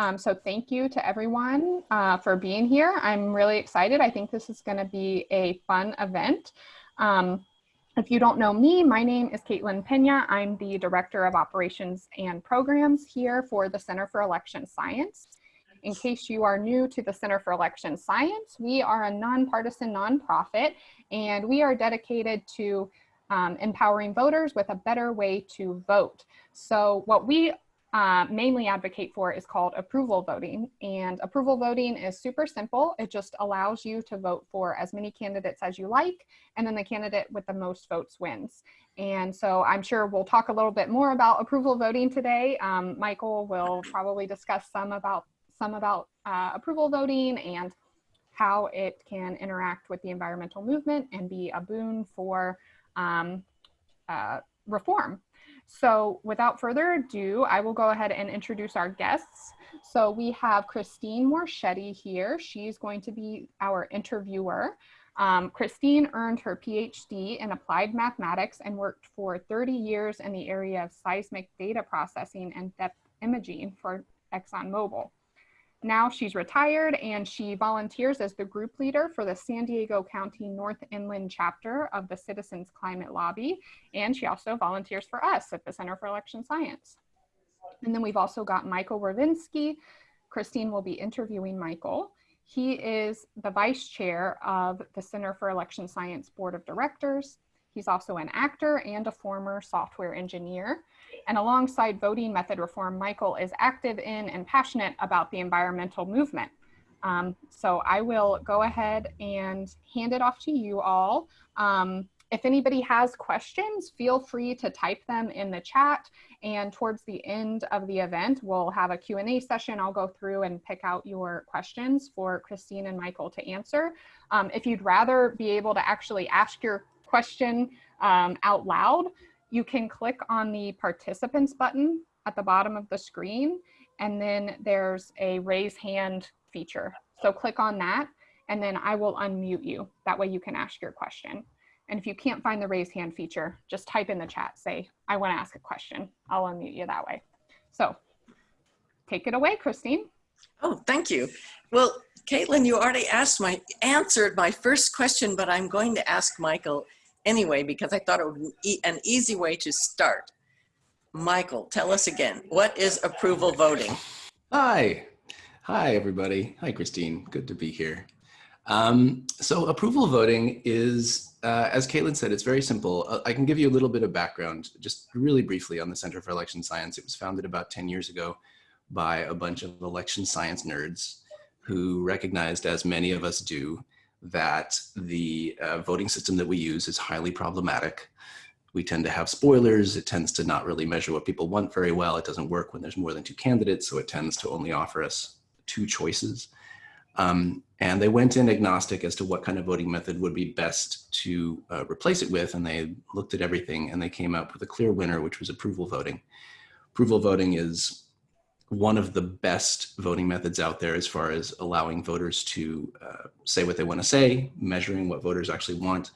Um, so thank you to everyone uh, for being here. I'm really excited. I think this is going to be a fun event. Um, if you don't know me, my name is Caitlin Pena. I'm the Director of Operations and Programs here for the Center for Election Science. In case you are new to the Center for Election Science, we are a nonpartisan nonprofit and we are dedicated to um, empowering voters with a better way to vote. So what we uh, mainly advocate for is called approval voting. And approval voting is super simple. It just allows you to vote for as many candidates as you like, and then the candidate with the most votes wins. And so I'm sure we'll talk a little bit more about approval voting today. Um, Michael will probably discuss some about some about uh, approval voting and how it can interact with the environmental movement and be a boon for um, uh, reform. So without further ado, I will go ahead and introduce our guests. So we have Christine Morchetti here. She's going to be our interviewer. Um, Christine earned her PhD in applied mathematics and worked for 30 years in the area of seismic data processing and depth imaging for ExxonMobil. Now she's retired and she volunteers as the group leader for the San Diego County North Inland chapter of the Citizens Climate Lobby. And she also volunteers for us at the Center for Election Science. And then we've also got Michael Rovinsky. Christine will be interviewing Michael. He is the vice chair of the Center for Election Science Board of Directors. He's also an actor and a former software engineer. And alongside voting method reform, Michael is active in and passionate about the environmental movement. Um, so I will go ahead and hand it off to you all. Um, if anybody has questions, feel free to type them in the chat. And towards the end of the event, we'll have a Q&A session. I'll go through and pick out your questions for Christine and Michael to answer. Um, if you'd rather be able to actually ask your question um, out loud, you can click on the participants button at the bottom of the screen, and then there's a raise hand feature. So click on that, and then I will unmute you. That way you can ask your question. And if you can't find the raise hand feature, just type in the chat, say, I wanna ask a question. I'll unmute you that way. So take it away, Christine. Oh, thank you. Well, Caitlin, you already asked my, answered my first question, but I'm going to ask Michael anyway because I thought it would be an easy way to start. Michael, tell us again, what is approval voting? Hi. Hi, everybody. Hi, Christine. Good to be here. Um, so approval voting is, uh, as Caitlin said, it's very simple. Uh, I can give you a little bit of background, just really briefly on the Center for Election Science. It was founded about 10 years ago by a bunch of election science nerds who recognized, as many of us do, that the uh, voting system that we use is highly problematic. We tend to have spoilers. It tends to not really measure what people want very well. It doesn't work when there's more than two candidates, so it tends to only offer us two choices. Um, and they went in agnostic as to what kind of voting method would be best to uh, replace it with, and they looked at everything and they came up with a clear winner, which was approval voting. Approval voting is one of the best voting methods out there as far as allowing voters to uh, say what they want to say, measuring what voters actually want.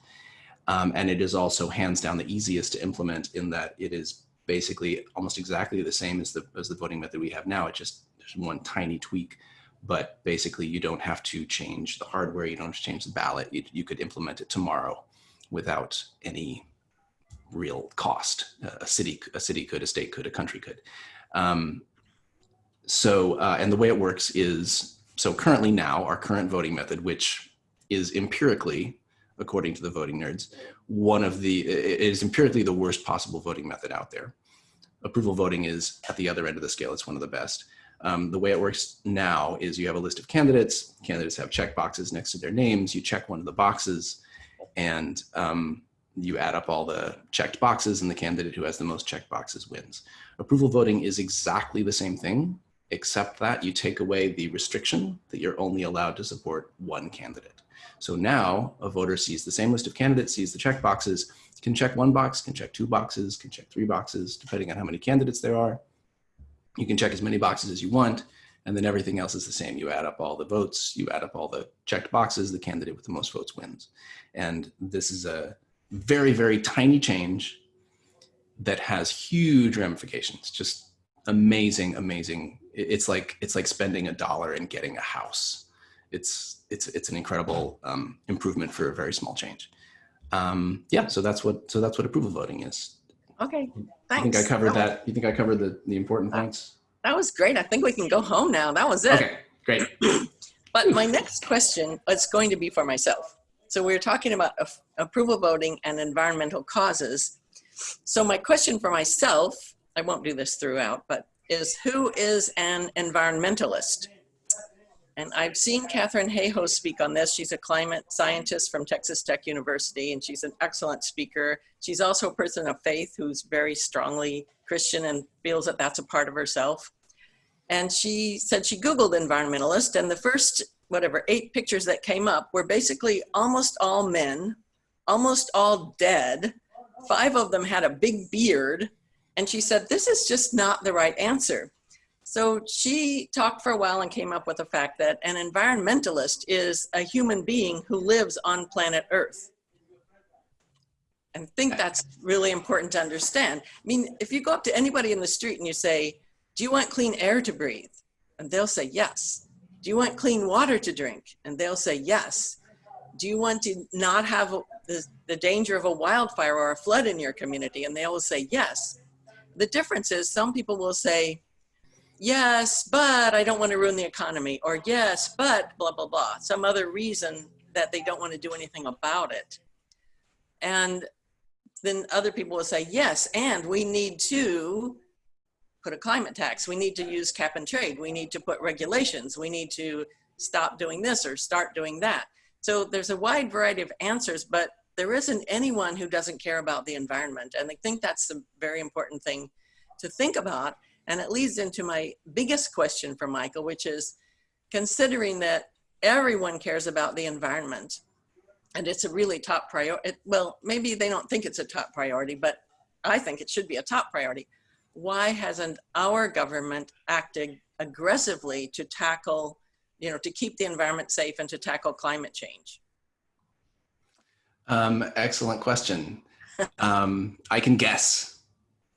Um, and it is also hands down the easiest to implement in that it is basically almost exactly the same as the, as the voting method we have now. It just, there's one tiny tweak, but basically you don't have to change the hardware, you don't have to change the ballot. You, you could implement it tomorrow without any real cost. a city, a city could, a state could, a country could. Um, so, uh, and the way it works is, so currently now, our current voting method, which is empirically, according to the voting nerds, one of the, it is empirically the worst possible voting method out there. Approval voting is at the other end of the scale, it's one of the best. Um, the way it works now is you have a list of candidates, candidates have check boxes next to their names, you check one of the boxes, and um, you add up all the checked boxes and the candidate who has the most checked boxes wins. Approval voting is exactly the same thing, except that you take away the restriction that you're only allowed to support one candidate. So now a voter sees the same list of candidates, sees the check boxes, can check one box, can check two boxes, can check three boxes, depending on how many candidates there are. You can check as many boxes as you want, and then everything else is the same. You add up all the votes, you add up all the checked boxes, the candidate with the most votes wins. And this is a very, very tiny change that has huge ramifications, just amazing, amazing it's like it's like spending a dollar and getting a house. It's it's it's an incredible um, improvement for a very small change. Um, yeah, so that's what so that's what approval voting is. Okay, Thanks. I think. I covered was- that. You think I covered the the important Uh, points? That was great. I think we can go home now. That was it. Okay, great. But my next question is going to be for myself. So we're talking about approval voting and environmental causes. So my question for myself, I won't do this throughout, but is who is an environmentalist? And I've seen Katharine Hayhoe speak on this. She's a climate scientist from Texas Tech University, and she's an excellent speaker. She's also a person of faith who's very strongly Christian and feels that that's a part of herself. And she said she Googled environmentalist, and the first, whatever, eight pictures that came up were basically almost all men, almost all dead. Five of them had a big beard. And she said, This is just not the right answer. So she talked for a while and came up with the fact that an environmentalist is a human being who lives on planet Earth. And I think that's really important to understand. I mean, if you go up to anybody in the street and you say, Do you want clean air to breathe? And they'll say, Yes. Do you want clean water to drink? And they'll say, Yes. Do you want to not have the, the danger of a wildfire or a flood in your community? And they will say, Yes. The difference is some people will say, Yes, but I don't want to ruin the economy, or yes, but blah, blah, blah, some other reason that they don't want to do anything about it. And then other people will say, Yes, and we need to put a climate tax. We need to use cap and trade. We need to put regulations. We need to stop doing this or start doing that. So there's a wide variety of answers, but there isn't anyone who doesn't care about the environment. And I think that's a very important thing to think about. And it leads into my biggest question for Michael, which is considering that everyone cares about the environment and it's a really top priority. Well, maybe they don't think it's a top priority, but I think it should be a top priority why hasn't our government acted aggressively to tackle, you know, to keep the environment safe and to tackle climate change? Um, excellent question. Um, I can guess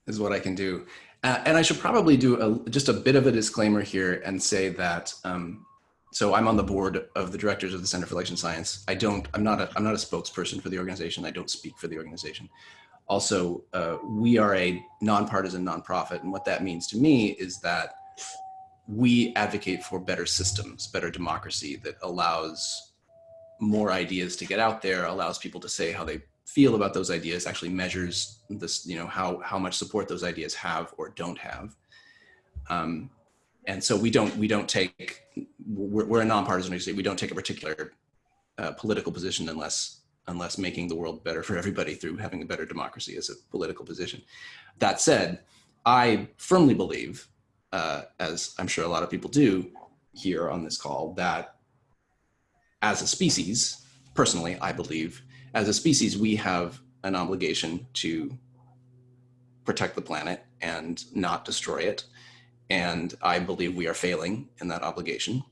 is what I can do. Uh, and I should probably do a, just a bit of a disclaimer here and say that, um, so I'm on the board of the directors of the Center for Election Science. I don't, I'm not a, I'm not a spokesperson for the organization. I don't speak for the organization. Also, uh, we are a nonpartisan nonprofit. And what that means to me is that we advocate for better systems, better democracy that allows more ideas to get out there, allows people to say how they feel about those ideas, actually measures this, you know, how, how much support those ideas have or don't have. Um, and so we don't, we don't take, we're, we're a nonpartisan organization. We don't take a particular uh, political position unless, unless making the world better for everybody through having a better democracy is a political position. That said, I firmly believe, uh, as I'm sure a lot of people do here on this call, that as a species, personally, I believe, as a species, we have an obligation to protect the planet and not destroy it. And I believe we are failing in that obligation.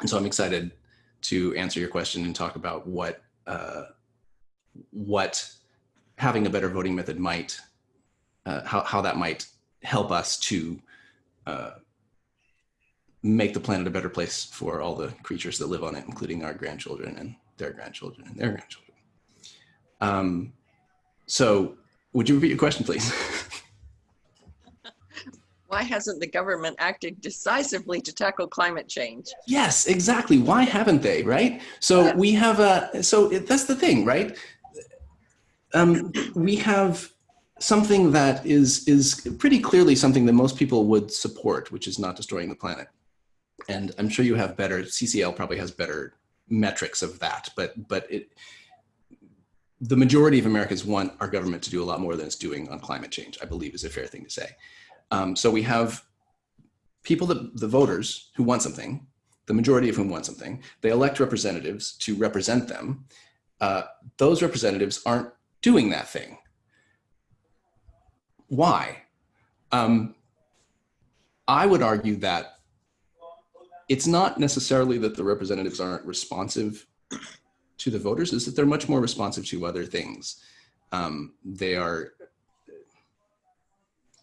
And so I'm excited to answer your question and talk about what uh, what having a better voting method might, uh, how, how that might help us to uh, make the planet a better place for all the creatures that live on it, including our grandchildren and their grandchildren and their grandchildren. Um, so would you repeat your question, please? Why hasn't the government acted decisively to tackle climate change? yes, exactly. Why haven't they, right? So we have a, so it, that's the thing, right? Um, we have something that is, is pretty clearly something that most people would support, which is not destroying the planet. And I'm sure you have better, CCL probably has better metrics of that, but, but it, the majority of Americans want our government to do a lot more than it's doing on climate change, I believe is a fair thing to say. Um, so we have people that the voters who want something, the majority of whom want something, they elect representatives to represent them. Uh, those representatives aren't doing that thing. Why? Um, I would argue that it's not necessarily that the representatives aren't responsive to the voters, is that they're much more responsive to other things. Um, they are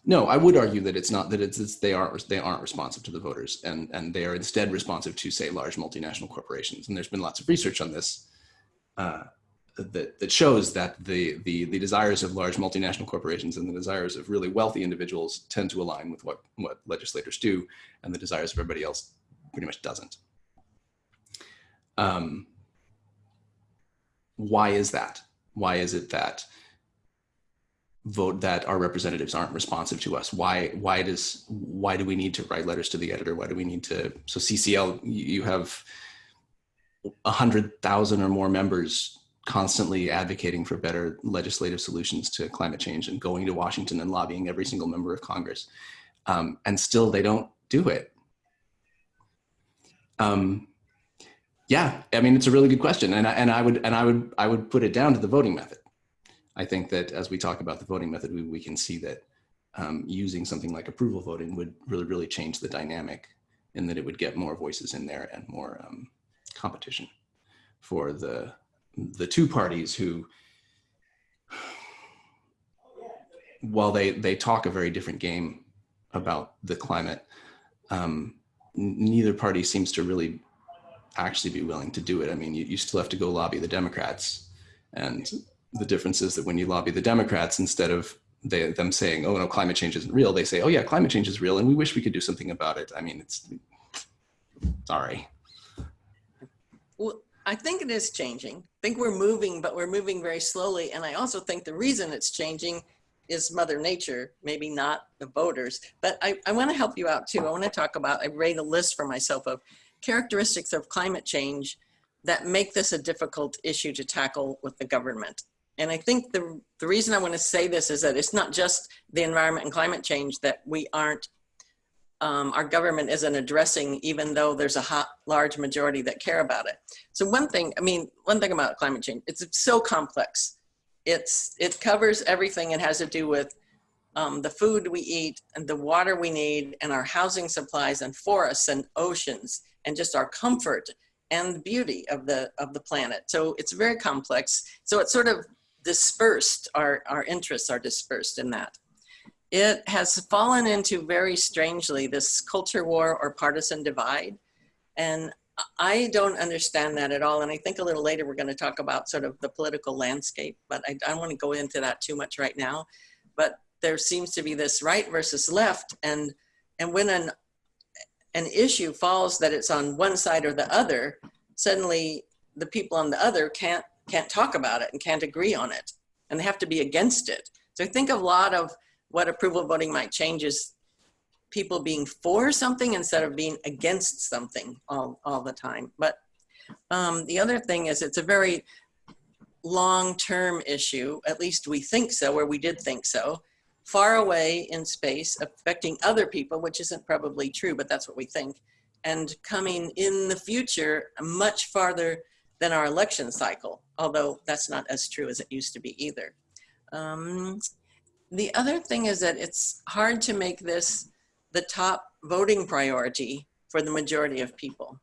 No, I would argue that it's not that it's, it's they aren't they aren't responsive to the voters and and they are instead responsive to say large multinational corporations. And there's been lots of research on this uh, that that shows that the the the desires of large multinational corporations and the desires of really wealthy individuals tend to align with what what legislators do, and the desires of everybody else pretty much doesn't. Um, why is that? Why is it that vote that our representatives aren't responsive to us? Why why does why do we need to write letters to the editor? Why do we need to so CCL you have a hundred thousand or more members constantly advocating for better legislative solutions to climate change and going to Washington and lobbying every single member of Congress. Um, and still they don't do it. Um, yeah, I mean, it's a really good question. And I, and I would, and I would, I would put it down to the voting method. I think that as we talk about the voting method, we, we can see that um, using something like approval voting would really, really change the dynamic and that it would get more voices in there and more um, competition for the, the two parties who, while they, they talk a very different game about the climate, um, neither party seems to really actually be willing to do it. I mean, you, you still have to go lobby the Democrats and the difference is that when you lobby the Democrats, instead of they, them saying, oh no, climate change isn't real, they say, oh yeah, climate change is real and we wish we could do something about it. I mean, it's, sorry. Well, I think it is changing. I think we're moving, but we're moving very slowly. And I also think the reason it's changing is Mother Nature, maybe not the voters. But I, I want to help you out too. I want to talk about, I made a list for myself of characteristics of climate change that make this a difficult issue to tackle with the government. And I think the, the reason I want to say this is that it's not just the environment and climate change that we aren't, um, our government isn't addressing, even though there's a hot, large majority that care about it. So one thing, I mean, one thing about climate change, it's so complex. It's, it covers everything. It has to do with um, the food we eat and the water we need and our housing supplies and forests and oceans and just our comfort and the beauty of the of the planet. So it's very complex. So it's sort of dispersed, our, our interests are dispersed in that. It has fallen into very strangely this culture war or partisan divide. And I don't understand that at all. And I think a little later we're going to talk about sort of the political landscape, but I don't want to go into that too much right now. But there seems to be this right versus left. And, and when an, an issue falls that it's on one side or the other, suddenly the people on the other can't can't talk about it and can't agree on it and they have to be against it. So I think a lot of what approval voting might change is people being for something instead of being against something all, all the time. But um, the other thing is it's a very long-term issue, at least we think so, or we did think so, far away in space, affecting other people, which isn't probably true, but that's what we think, and coming in the future much farther than our election cycle, although that's not as true as it used to be either. Um, the other thing is that it's hard to make this the top voting priority for the majority of people.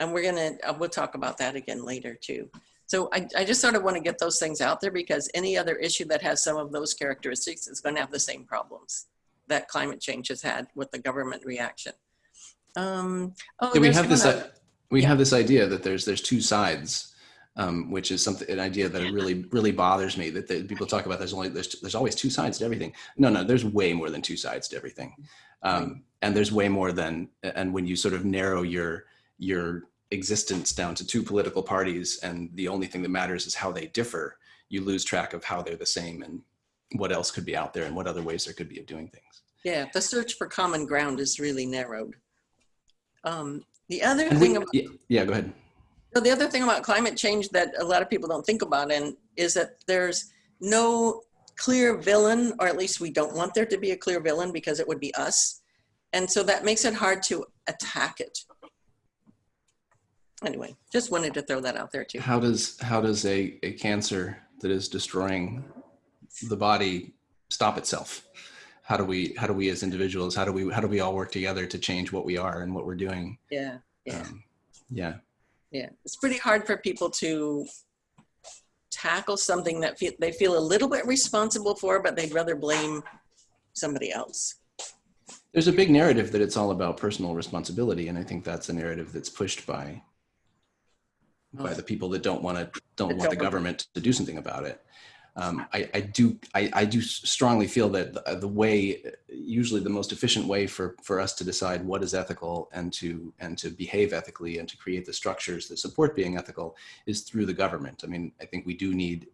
And we're gonna, uh, we'll talk about that again later too. So I, I just sort of want to get those things out there because any other issue that has some of those characteristics is going to have the same problems that climate change has had with the government reaction. Um, oh, yeah, we have this. Uh, we yeah. have this idea that there's there's two sides, um, which is something an idea that really really bothers me. That the, people talk about there's only there's there's always two sides to everything. No, no, there's way more than two sides to everything, um, and there's way more than. And when you sort of narrow your your existence down to two political parties, and the only thing that matters is how they differ, you lose track of how they're the same and what else could be out there and what other ways there could be of doing things. Yeah, the search for common ground is really narrowed. Um, the other and thing, we, about, yeah, yeah, go ahead. So the other thing about climate change that a lot of people don't think about and is that there's no clear villain, or at least we don't want there to be a clear villain because it would be us. And so that makes it hard to attack it. Anyway, just wanted to throw that out there too. How does how does a, a cancer that is destroying the body stop itself? how do we how do we as individuals how do we how do we all work together to change what we are and what we're doing yeah yeah um, yeah yeah it's pretty hard for people to tackle something that feel, they feel a little bit responsible for but they'd rather blame somebody else. There's a big narrative that it's all about personal responsibility, and I think that's a narrative that's pushed by by the people that don't want to don't That want the government to do something about it. Um, I, I do I, I do strongly feel that the, the way usually the most efficient way for for us to decide what is ethical and to and to behave ethically and to create the structures that support being ethical is through the government. I mean, I think we do need.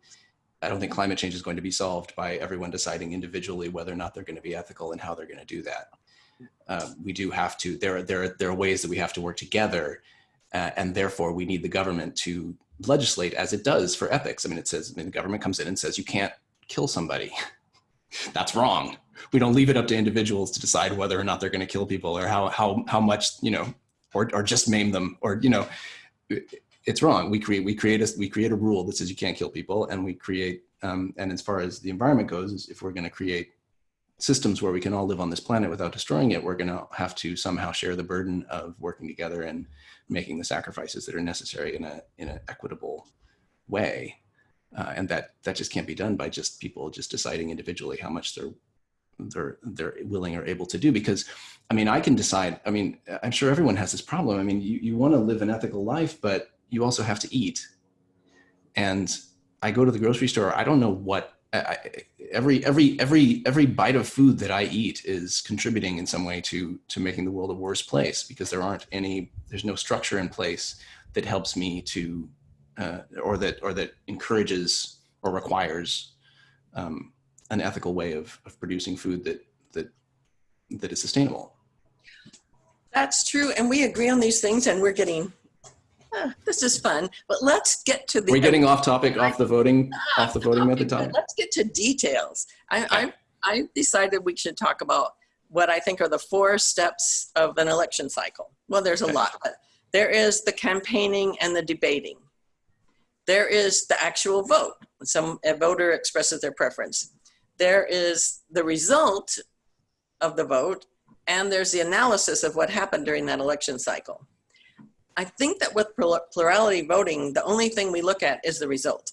I don't think climate change is going to be solved by everyone deciding individually whether or not they're going to be ethical and how they're going to do that. Uh, we do have to. There are there are, there are ways that we have to work together uh, and therefore we need the government to legislate as it does for ethics. I mean, it says, I mean, the government comes in and says, you can't kill somebody. That's wrong. We don't leave it up to individuals to decide whether or not they're going to kill people or how, how, how much, you know, or, or just maim them or, you know, it's wrong. We create, we create a, we create a rule that says you can't kill people and we create, um, and as far as the environment goes, if we're going to create systems where we can all live on this planet without destroying it, we're going to have to somehow share the burden of working together and making the sacrifices that are necessary in a in an equitable way. Uh, and that that just can't be done by just people just deciding individually how much they're they're they're willing or able to do because i mean i can decide i mean i'm sure everyone has this problem. I mean you, you want to live an ethical life but you also have to eat. And i go to the grocery store. I don't know what Every every every every bite of food that I eat is contributing in some way to to making the world a worse place because there aren't any there's no structure in place that helps me to uh, or that or that encourages or requires um, an ethical way of, of producing food that that that is sustainable. That's true, and we agree on these things, and we're getting. Ah, this is fun, but let's get to the. We're getting off topic, off the voting, off the voting method Okay, topic. Let's get to details. I, I, I decided we should talk about what I think are the four steps of an election cycle. Well, there's a Okay. lot, but there is the campaigning and the debating. There is the actual vote. Some a voter expresses their preference. There is the result of the vote, and there's the analysis of what happened during that election cycle. I think that with plurality voting, the only thing we look at is the result.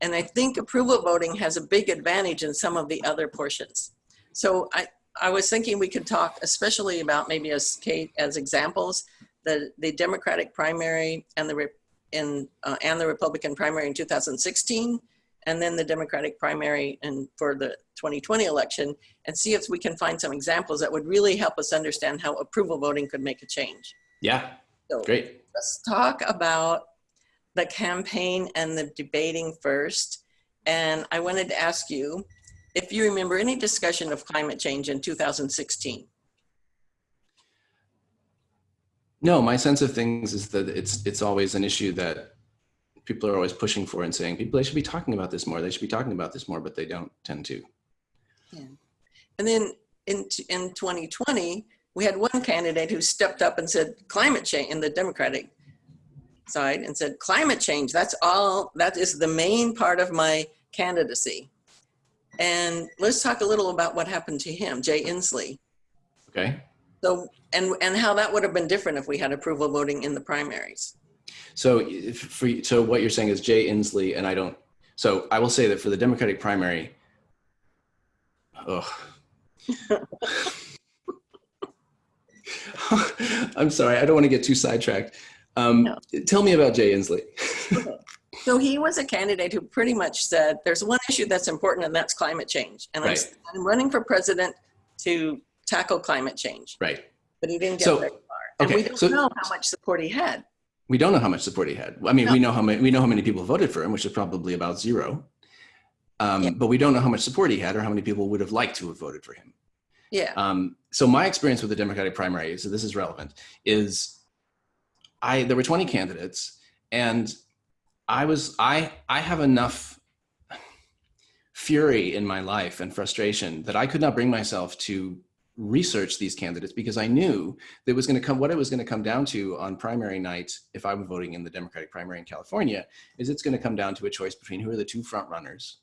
And I think approval voting has a big advantage in some of the other portions. So I, I was thinking we could talk especially about maybe as Kate, as examples, the, the Democratic primary and the, in, uh, and the Republican primary in 2016, and then the Democratic primary in, for the 2020 election, and see if we can find some examples that would really help us understand how approval voting could make a change. Yeah, So great. let's talk about the campaign and the debating first. And I wanted to ask you if you remember any discussion of climate change in 2016. No, my sense of things is that it's it's always an issue that people are always pushing for and saying people they should be talking about this more. They should be talking about this more, but they don't tend to. Yeah. And then in, in 2020, we had one candidate who stepped up and said climate change in the Democratic side and said climate change, that's all, that is the main part of my candidacy. And let's talk a little about what happened to him, Jay Inslee. Okay. So, and, and how that would have been different if we had approval voting in the primaries. So for so what you're saying is Jay Inslee, and I don't. So I will say that for the Democratic primary. Oh. I'm sorry, I don't want to get too sidetracked. Um, No. Tell me about Jay Inslee. So he was a candidate who pretty much said, there's one issue that's important and that's climate change. And I'm, I'm running for president to tackle climate change, right. but he didn't get So, very far. And we don't so- know how much support he had. We don't know how much support he had. I mean, we know how many we know how many people voted for him, which is probably about zero. Um, Yeah. But we don't know how much support he had or how many people would have liked to have voted for him. Yeah. Um, so my experience with the Democratic primary, so this is relevant, is I there were 20 candidates, and I was I I have enough fury in my life and frustration that I could not bring myself to research these candidates because I knew that was going to come what it was going to come down to on primary night if I were voting in the Democratic primary in California is it's going to come down to a choice between who are the two front runners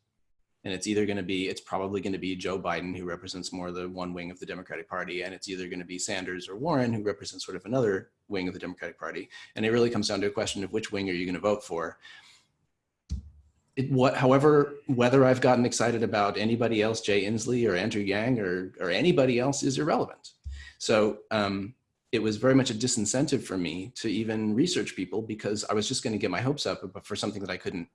and it's either going to be it's probably going to be joe biden who represents more the one wing of the democratic party and it's either going to be sanders or warren who represents sort of another wing of the democratic party and it really comes down to a question of which wing are you going to vote for it, what, however, whether I've gotten excited about anybody else, Jay Inslee or Andrew Yang or, or anybody else is irrelevant. So um, it was very much a disincentive for me to even research people because I was just going to get my hopes up for something that I couldn't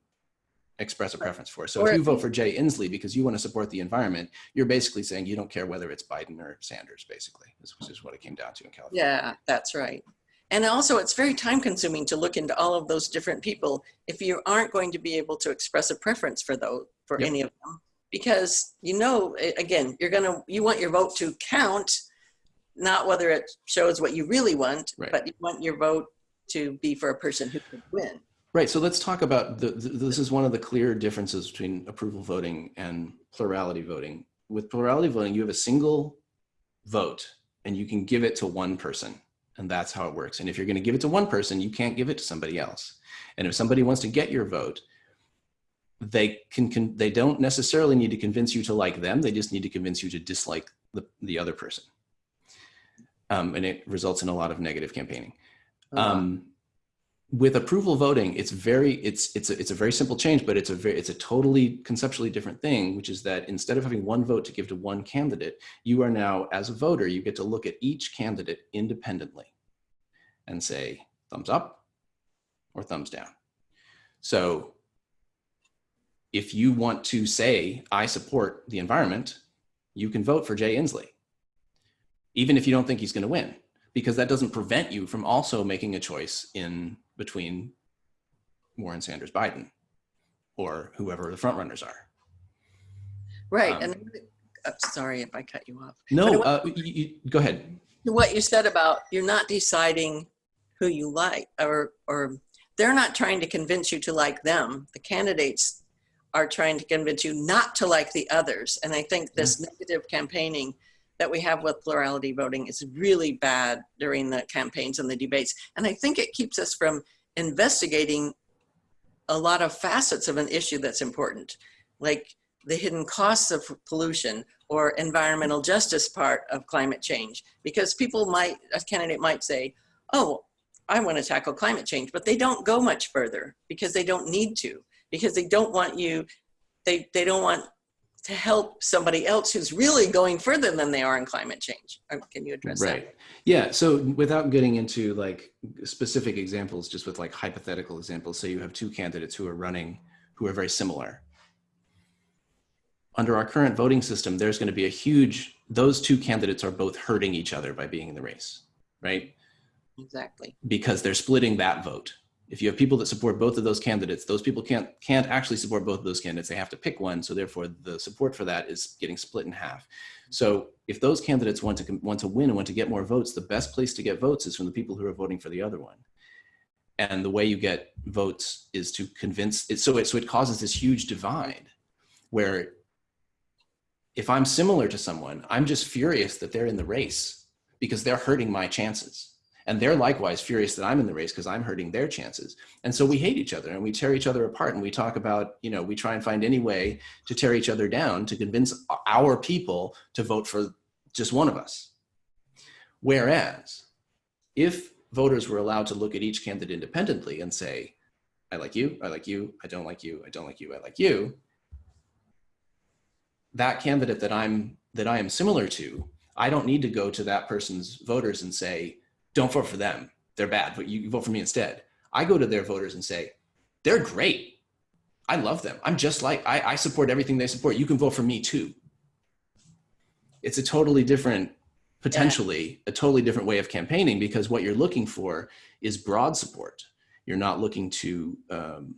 express a preference for. So if you vote for Jay Inslee because you want to support the environment, you're basically saying you don't care whether it's Biden or Sanders, basically, this is what it came down to in California. Yeah, that's right. And also it's very time consuming to look into all of those different people if you aren't going to be able to express a preference for those, for Yep. any of them. Because you know, again, you're gonna, you want your vote to count, not whether it shows what you really want, Right. but you want your vote to be for a person who could win. Right. So let's talk about the, th this is one of the clear differences between approval voting and plurality voting. With plurality voting, you have a single vote and you can give it to one person and that's how it works. And if you're going to give it to one person, you can't give it to somebody else. And if somebody wants to get your vote, they can, can they don't necessarily need to convince you to like them. They just need to convince you to dislike the, the other person. Um, and it results in a lot of negative campaigning. Um, with approval voting, it's very it's it's a, it's a very simple change, but it's a very it's a totally conceptually different thing, which is that instead of having one vote to give to one candidate, you are now as a voter you get to look at each candidate independently, and say thumbs up or thumbs down. So if you want to say I support the environment, you can vote for Jay Inslee, even if you don't think he's going to win because that doesn't prevent you from also making a choice in between Warren Sanders Biden or whoever the frontrunners are. Right, Um, and uh, sorry if I cut you off. No, But uh, you, you, go ahead. What you said about you're not deciding who you like, or or they're not trying to convince you to like them. The candidates are trying to convince you not to like the others. And I think this negative campaigning that we have with plurality voting is really bad during the campaigns and the debates. And I think it keeps us from investigating a lot of facets of an issue that's important, like the hidden costs of pollution or environmental justice part of climate change. Because people might, a candidate might say, oh, I want to tackle climate change, but they don't go much further because they don't need to, because they don't want you, they, they don't want to help somebody else who's really going further than they are in climate change. Uh, Can you address that? Right. Yeah. So without getting into like specific examples, just with like hypothetical examples, say you have two candidates who are running who are very similar. Under our current voting system, there's going to be a huge, those two candidates are both hurting each other by being in the race, right? Exactly. because they're splitting that vote. If you have people that support both of those candidates, those people can't can't actually support both of those candidates. They have to pick one. So therefore, the support for that is getting split in half. So if those candidates want to want to win and want to get more votes, the best place to get votes is from the people who are voting for the other one. And the way you get votes is to convince it. So it so it causes this huge divide, where if I'm similar to someone, I'm just furious that they're in the race because they're hurting my chances. And they're likewise furious that I'm in the race because I'm hurting their chances. And so we hate each other and we tear each other apart and we talk about, you know, we try and find any way to tear each other down to convince our people to vote for just one of us. Whereas if voters were allowed to look at each candidate independently and say, I like you, I like you, I don't like you, I don't like you, I like you, that candidate that I'm that I am similar to, I don't need to go to that person's voters and say, don't vote for them. They're bad, but you vote for me instead. I go to their voters and say, they're great. I love them. I'm just like, I, I support everything they support. You can vote for me too. It's a totally different, potentially a totally different way of campaigning because what you're looking for is broad support. You're not looking to um,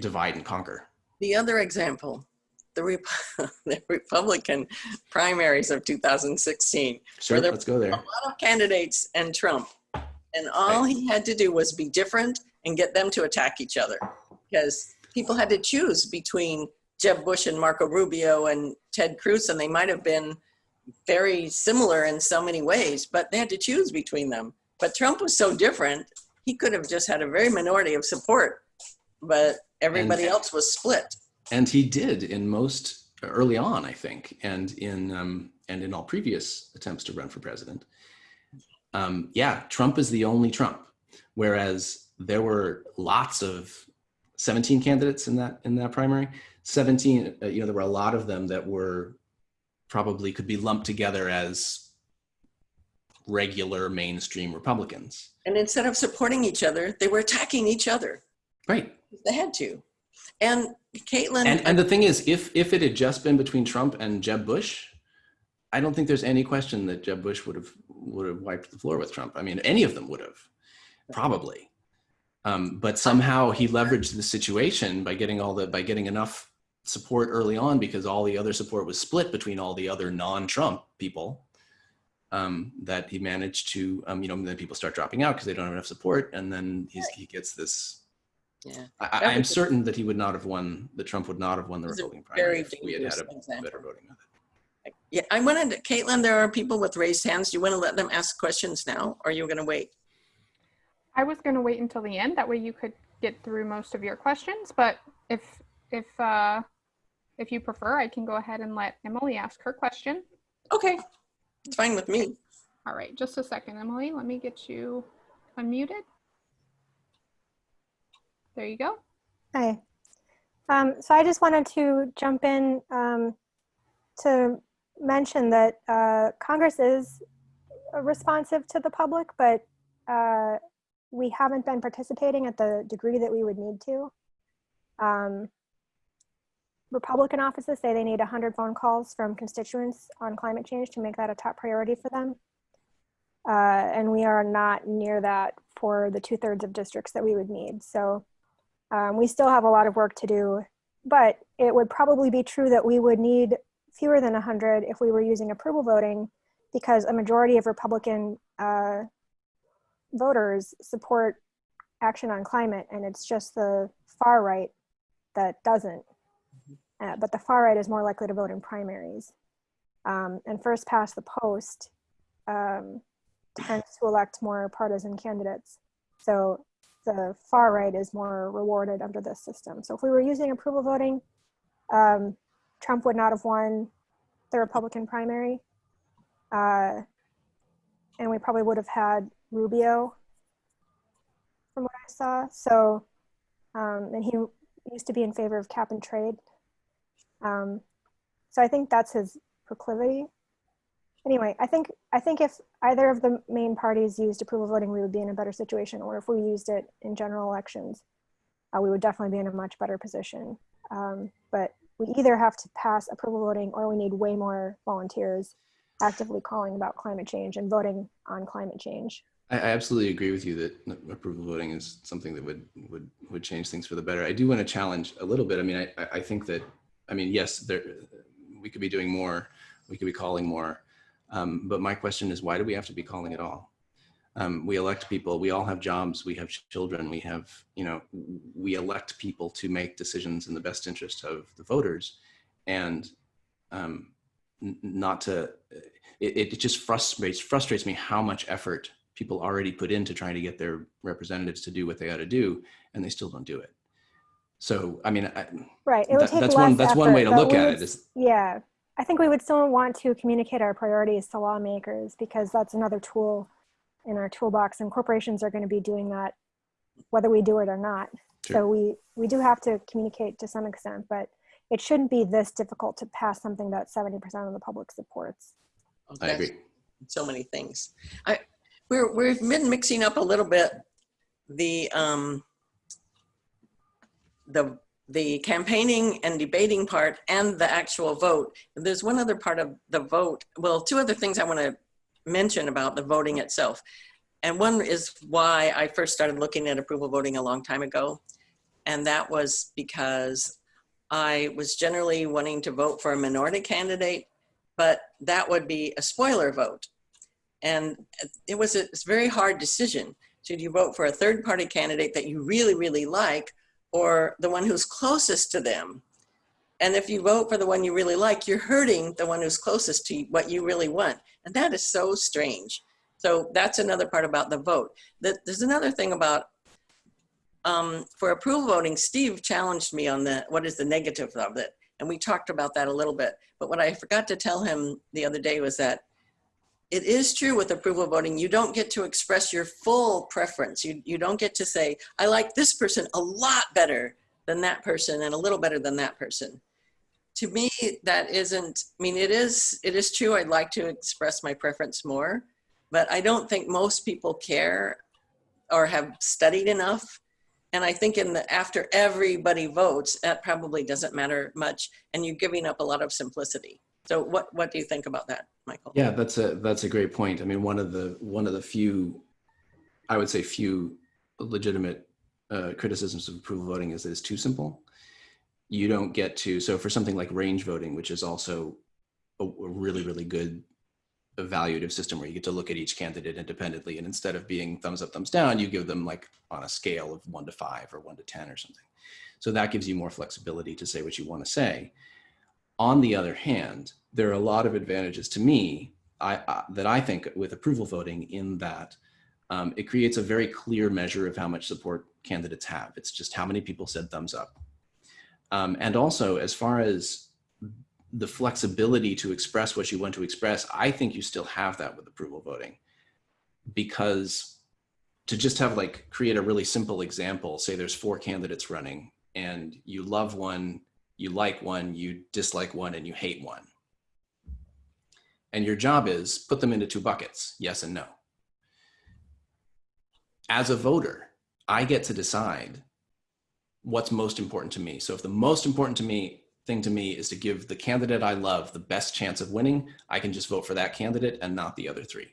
divide and conquer. The other example, the, Rep- the Republican primaries of 2016. Sure, there- let's go there. a lot of candidates and Trump. And all he had to do was be different and get them to attack each other. Because people had to choose between Jeb Bush and Marco Rubio and Ted Cruz, and they might have been very similar in so many ways, but they had to choose between them. But Trump was so different, he could have just had a very minority of support, but everybody And- else was split. And he did in most early on i think and in um, and in all previous attempts to run for president um, yeah trump is the only trump whereas there were lots of 17 candidates in that in that primary. 17, uh, you know, there were a lot of them that were probably could be lumped together as regular mainstream Republicans. And instead of supporting each other, they were attacking each other. Right. They had to. And Caitlin, And and the thing is, if if it had just been between Trump and Jeb Bush, I don't think there's any question that Jeb Bush would have would have wiped the floor with Trump. I mean, any of them would have, probably. Um, but somehow he leveraged the situation by getting all the by getting enough support early on because all the other support was split between all the other non-Trump people. Um, that he managed to, um, you know, then people start dropping out because they don't have enough support, and then he's, he gets this yeah, I, I- I'm certain that he would not have won, that Trump would not have won the Republican primary if we had had a example. better voting method. yeah. I wanted, to- Caitlin, there are people with raised hands. Do you want to let them ask questions now, or are you going to wait? I was going to wait until the end. That way you could get through most of your questions. But if if uh, if you prefer, I can go ahead and let Emily ask her question. Okay, it's fine with me. All right, just a second, Emily. Let me get you unmuted. There you go. Hi. Um, so I just wanted to jump in um, to mention that uh, Congress is responsive to the public, but uh, we haven't been participating at the degree that we would need to. Um, Republican offices say they need 100 phone calls from constituents on climate change to make that a top priority for them. Uh, and we are not near that for the two thirds of districts that we would need. So um, we still have a lot of work to do, but it would probably be true that we would need fewer than 100 if we were using approval voting because a majority of Republican uh, voters support action on climate and it's just the far right that doesn't. Uh, but the far right is more likely to vote in primaries. Um, and first past the post um, tends to elect more partisan candidates. So the far right is more rewarded under this system. So if we were using approval voting, um, Trump would not have won the Republican primary. Uh, and we probably would have had Rubio from what I saw. So, um, and he used to be in favor of cap and trade. Um, so I think that's his proclivity. Anyway, I think I think if either of the main parties used approval voting, we would be in a better situation. Or if we used it in general elections, uh, we would definitely be in a much better position. Um, but we either have to pass approval voting, or we need way more volunteers actively calling about climate change and voting on climate change. I, I absolutely agree with you that approval voting is something that would would would change things for the better. I do want to challenge a little bit. I mean, I I- I think that I mean yes, there we could be doing more, we could be calling more, um, but my question is why do we have to be calling at all? Um, we elect people. We all have jobs. We have children. We have you know we elect people to make decisions in the best interest of the voters, and um, not to. It, it just frustrates frustrates me how much effort people already put into trying to get their representatives to do what they ought to do, and they still don't do it. So, I mean, I, Right. It would that- take that's less one that's one way to look at would it. Is Yeah, I think we would still want to communicate our priorities to lawmakers because that's another tool in our toolbox, and corporations are going to be doing that whether we do it or not. So we we do have to communicate to some extent, but it shouldn't be this difficult to pass something that 70% of the public supports. I agree. So many things. I we're we've been mixing up a little bit the um the the campaigning and debating part and the actual vote. There's one other part of the vote. Well, two other things I want to mention about the voting itself. And one is why I first started looking at approval voting a long time ago. And that was because I was generally wanting to vote for a minority candidate, but that would be a spoiler vote. And it was a, very hard decision. Should you vote for a third party candidate that you really, really like, or the one who's closest to them? And if you vote for the one you really like, you're hurting the one who's closest to what you really want. And that is so strange. So that's another part about the vote. That There's another thing about um, for approval voting, Steve challenged me on the what is the negative of it. And we talked about that a little bit. But what I forgot to tell him the other day was that it is true with approval voting, you don't get to express your full preference. You, you don't get to say, I like this person a lot better than that person and a little better than that person. To me, that isn't, I mean, it is, it is true. I'd like to express my preference more, but I don't think most people care or have studied enough. And I think in the, after everybody votes, that probably doesn't matter much. And you're giving up a lot of simplicity. So what, what do you think about that, Michael? Yeah, that's a that's a great point. I mean, one of the one of the few, I would say, few legitimate uh, criticisms of approval voting is that it's too simple. You don't get to so for something like range voting, which is also a, a really really good evaluative system where you get to look at each candidate independently, and instead of being thumbs up thumbs down, you give them like on a scale of one to five or one to ten or something. So that gives you more flexibility to say what you want to say. On the other hand, there are a lot of advantages to me I, uh, that I think with approval voting in that um, it creates a very clear measure of how much support candidates have. It's just how many people said thumbs up. Um, and also as far as the flexibility to express what you want to express, I think you still have that with approval voting because to just have like create a really simple example, say there's four candidates running and you love one, you like one, you dislike one, and you hate one. And your job is put them into two buckets, yes and no. As a voter, I get to decide what's most important to me. So if the most important to me thing to me is to give the candidate I love the best chance of winning, I can just vote for that candidate and not the other three.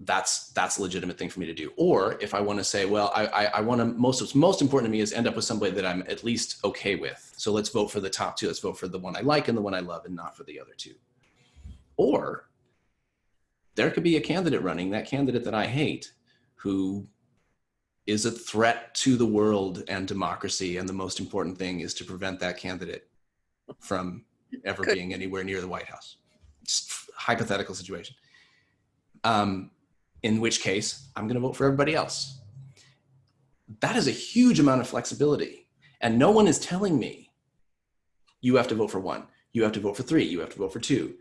That's that's a legitimate thing for me to do. Or if I want to say, well, I, I, I want to most what's most important to me is end up with somebody that I'm at least okay with. So let's vote for the top two. Let's vote for the one I like and the one I love, and not for the other two. Or there could be a candidate running, that candidate that I hate, who is a threat to the world and democracy. And the most important thing is to prevent that candidate from ever Good. being anywhere near the White House. Just hypothetical situation. Um, in which case, I'm going to vote for everybody else. That is a huge amount of flexibility. And no one is telling me you have to vote for one, you have to vote for three, you have to vote for two.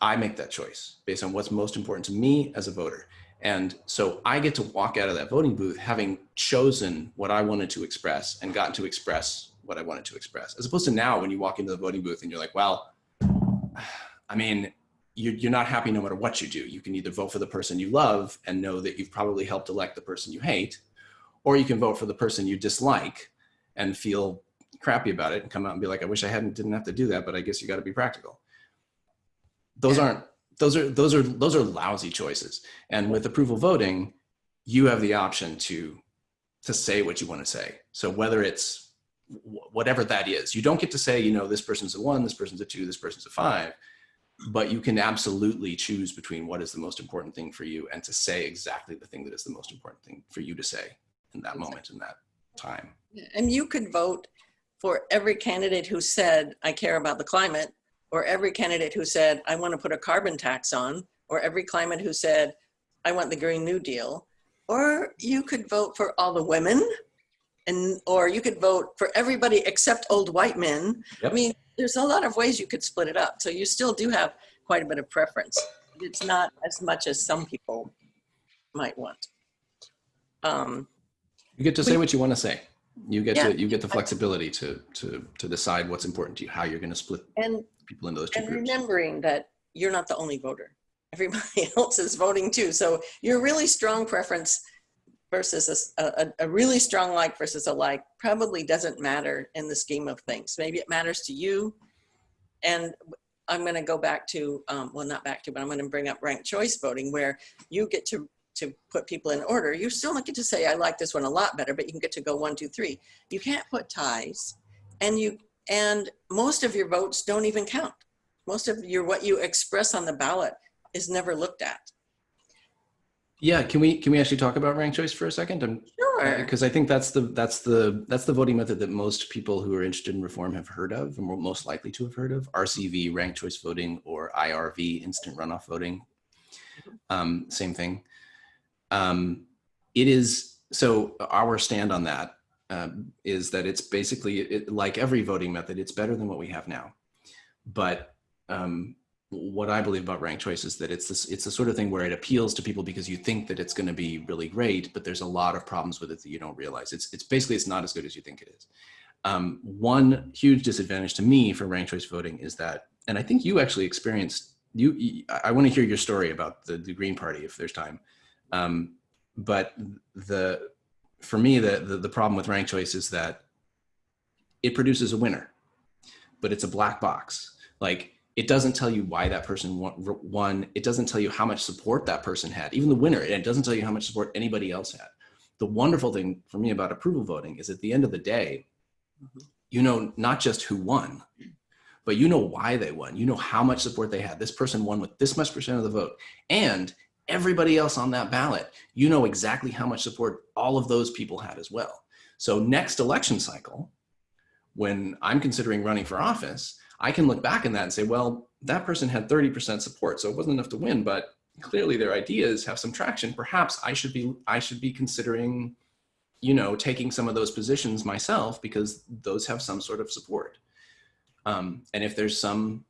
I make that choice based on what's most important to me as a voter. And so I get to walk out of that voting booth having chosen what I wanted to express and gotten to express what I wanted to express. As opposed to now when you walk into the voting booth and you're like, well, I mean, you're, you're not happy no matter what you do. You can either vote for the person you love and know that you've probably helped elect the person you hate, or you can vote for the person you dislike and feel crappy about it and come out and be like, I wish I hadn't didn't have to do that, but I guess you got to be practical. Those aren't those are those are those are lousy choices. And with approval voting, you have the option to to say what you want to say. So whether it's whatever that is, you don't get to say, you know, this person's a one, this person's a two, this person's a five, but you can absolutely choose between what is the most important thing for you and to say exactly the thing that is the most important thing for you to say in that moment in that time. And you could vote for every candidate who said, I care about the climate, or every candidate who said, I want to put a carbon tax on, or every climate who said, I want the Green New Deal. Or you could vote for all the women, and or you could vote for everybody except old white men. Yep. I mean, there's a lot of ways you could split it up. So you still do have quite a bit of preference. It's not as much as some people might want. Um, You get to say what you want to say. You get Yeah. to you get the flexibility to to to decide what's important to you, how you're going to split and people into those two and groups. remembering that you're not the only voter everybody else is voting too so your really strong preference versus a a really strong like versus a like probably doesn't matter in the scheme of things. Maybe it matters to you. And i'm going to go back to um, well not back to but i'm going to bring up ranked choice voting where you get to to put people in order. You still don't get to say i like this one a lot better but you can get to go one two three. You can't put ties and you and most of your votes don't even count. Most of your what you express on the ballot is never looked at Yeah, can we can we actually talk about ranked choice for a second? I'm sure because I think that's the that's the that's the voting method that most people who are interested in reform have heard of and were most likely to have heard of RCV ranked choice voting or IRV instant runoff voting. Um, same thing. Um, it is so our stand on that um, is that it's basically it, like every voting method. It's better than what we have now, but um, what I believe about ranked choice is that it's this, it's the sort of thing where it appeals to people because you think that it's going to be really great, but there's a lot of problems with it that you don't realize. It's, it's basically, it's not as good as you think it is. Um, one huge disadvantage to me for ranked choice voting is that, and I think you actually experienced, you, I want to hear your story about the, the Green Party if there's time. Um, but the, for me, the, the, the problem with ranked choice is that it produces a winner, but it's a black box. Like it doesn't tell you why that person won. It doesn't tell you how much support that person had, even the winner. And it doesn't tell you how much support anybody else had. The wonderful thing for me about approval voting is at the end of the day, mm-hmm. you know not just who won, but you know why they won. You know how much support they had. This person won with this much percent of the vote. And everybody else on that ballot, you know exactly how much support all of those people had as well. So next election cycle, when I'm considering running for office, I can look back in that and say, well, that person had 30% support, so it wasn't enough to win, but clearly their ideas have some traction. Perhaps I should be I should be considering, you know, taking some of those positions myself because those have some sort of support. Um, and if there's some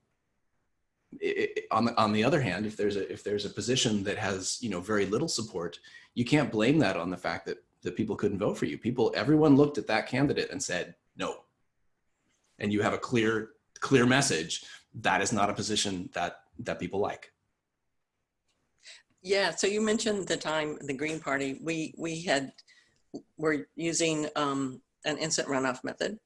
it, on the on the other hand, if there's a if there's a position that has you know very little support, you can't blame that on the fact that that people couldn't vote for you. People, everyone looked at that candidate and said no. And you have a clear clear message, that is not a position that, that people like. Yeah, so you mentioned the time the Green Party, we, we had, were using um, an instant runoff method.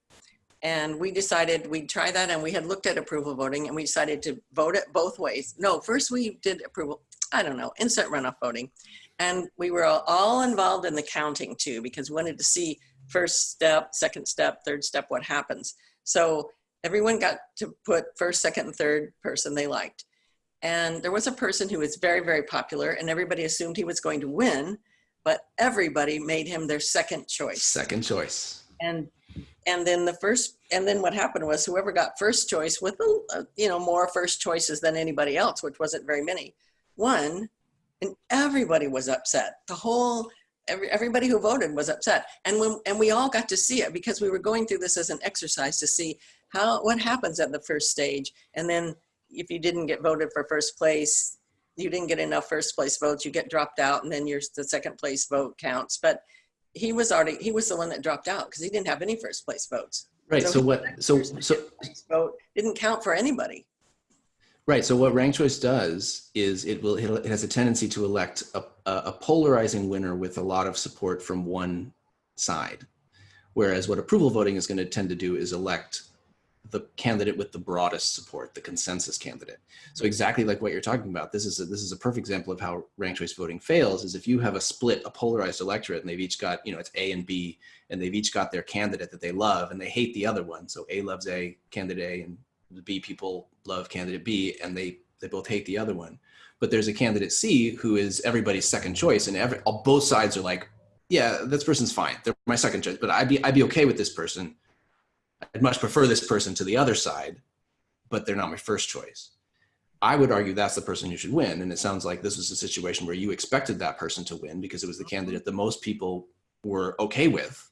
And we decided we'd try that and we had looked at approval voting and we decided to vote it both ways. No, first we did approval, I don't know, instant runoff voting. And we were all involved in the counting too, because we wanted to see first step, second step, third step, what happens. So everyone got to put first, second, and third person they liked. And there was a person who was very, very popular and everybody assumed he was going to win, but everybody made him their second choice. Second choice. And and then the first and then what happened was whoever got first choice with a, you know more first choices than anybody else which wasn't very many won and everybody was upset the whole every, everybody who voted was upset. And when and we all got to see it because we were going through this as an exercise to see how what happens at the first stage. And then if you didn't get voted for first place you didn't get enough first place votes you get dropped out and then your the second place vote counts. But he was already he was the one that dropped out because he didn't have any first place votes. Right so, so what so so vote didn't count for anybody right so what ranked choice does is it will it has a tendency to elect a, a polarizing winner with a lot of support from one side whereas what approval voting is going to tend to do is elect the candidate with the broadest support, the consensus candidate. So exactly like what you're talking about, this is a, this is a perfect example of how ranked choice voting fails is if you have a split, a polarized electorate and they've each got, you know, it's A and B and they've each got their candidate that they love and they hate the other one. So A loves A, candidate A and the B people love candidate B and they, they both hate the other one. But there's a candidate C who is everybody's second choice and every, both sides are like, yeah, this person's fine. They're my second choice, but I'd be, I'd be okay with this person I'd much prefer this person to the other side, but they're not my first choice. I would argue that's the person who should win. And it sounds like this was a situation where you expected that person to win because it was the candidate that most people were okay with.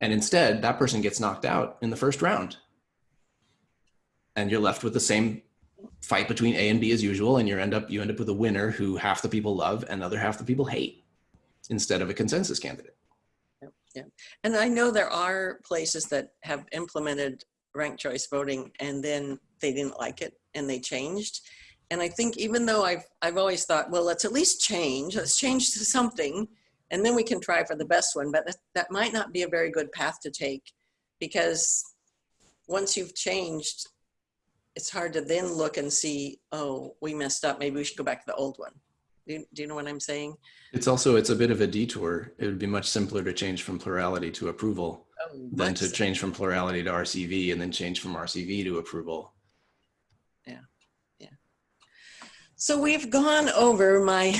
And instead, that person gets knocked out in the first round. And you're left with the same fight between A and B as usual. And you end up you end up with a winner who half the people love and other half the people hate instead of a consensus candidate. Yeah, and I know there are places that have implemented ranked choice voting and then they didn't like it and they changed. And I think even though I've, I've always thought, well, let's at least change, let's change to something and then we can try for the best one. But that, that might not be a very good path to take because once you've changed, it's hard to then look and see, oh, we messed up. Maybe we should go back to the old one. Do you, do you know what I'm saying? It's also, it's a bit of a detour. It would be much simpler to change from plurality to approval oh, than to change from plurality to RCV and then change from RCV to approval. Yeah, yeah. So we've gone over my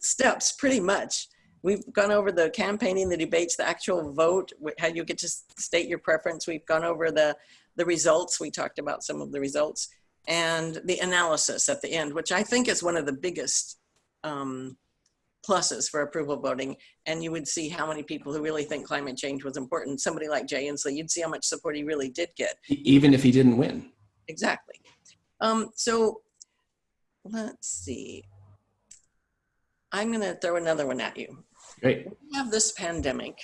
steps pretty much. We've gone over the campaigning, the debates, the actual vote, how you get to state your preference. We've gone over the, the results. We talked about some of the results and the analysis at the end, which I think is one of the biggest um, pluses for approval voting. And you would see how many people who really think climate change was important. Somebody like Jay Inslee, you'd see how much support he really did get. Even if he didn't win. Exactly. Um, so let's see. I'm going to throw another one at you. Great. We have this pandemic,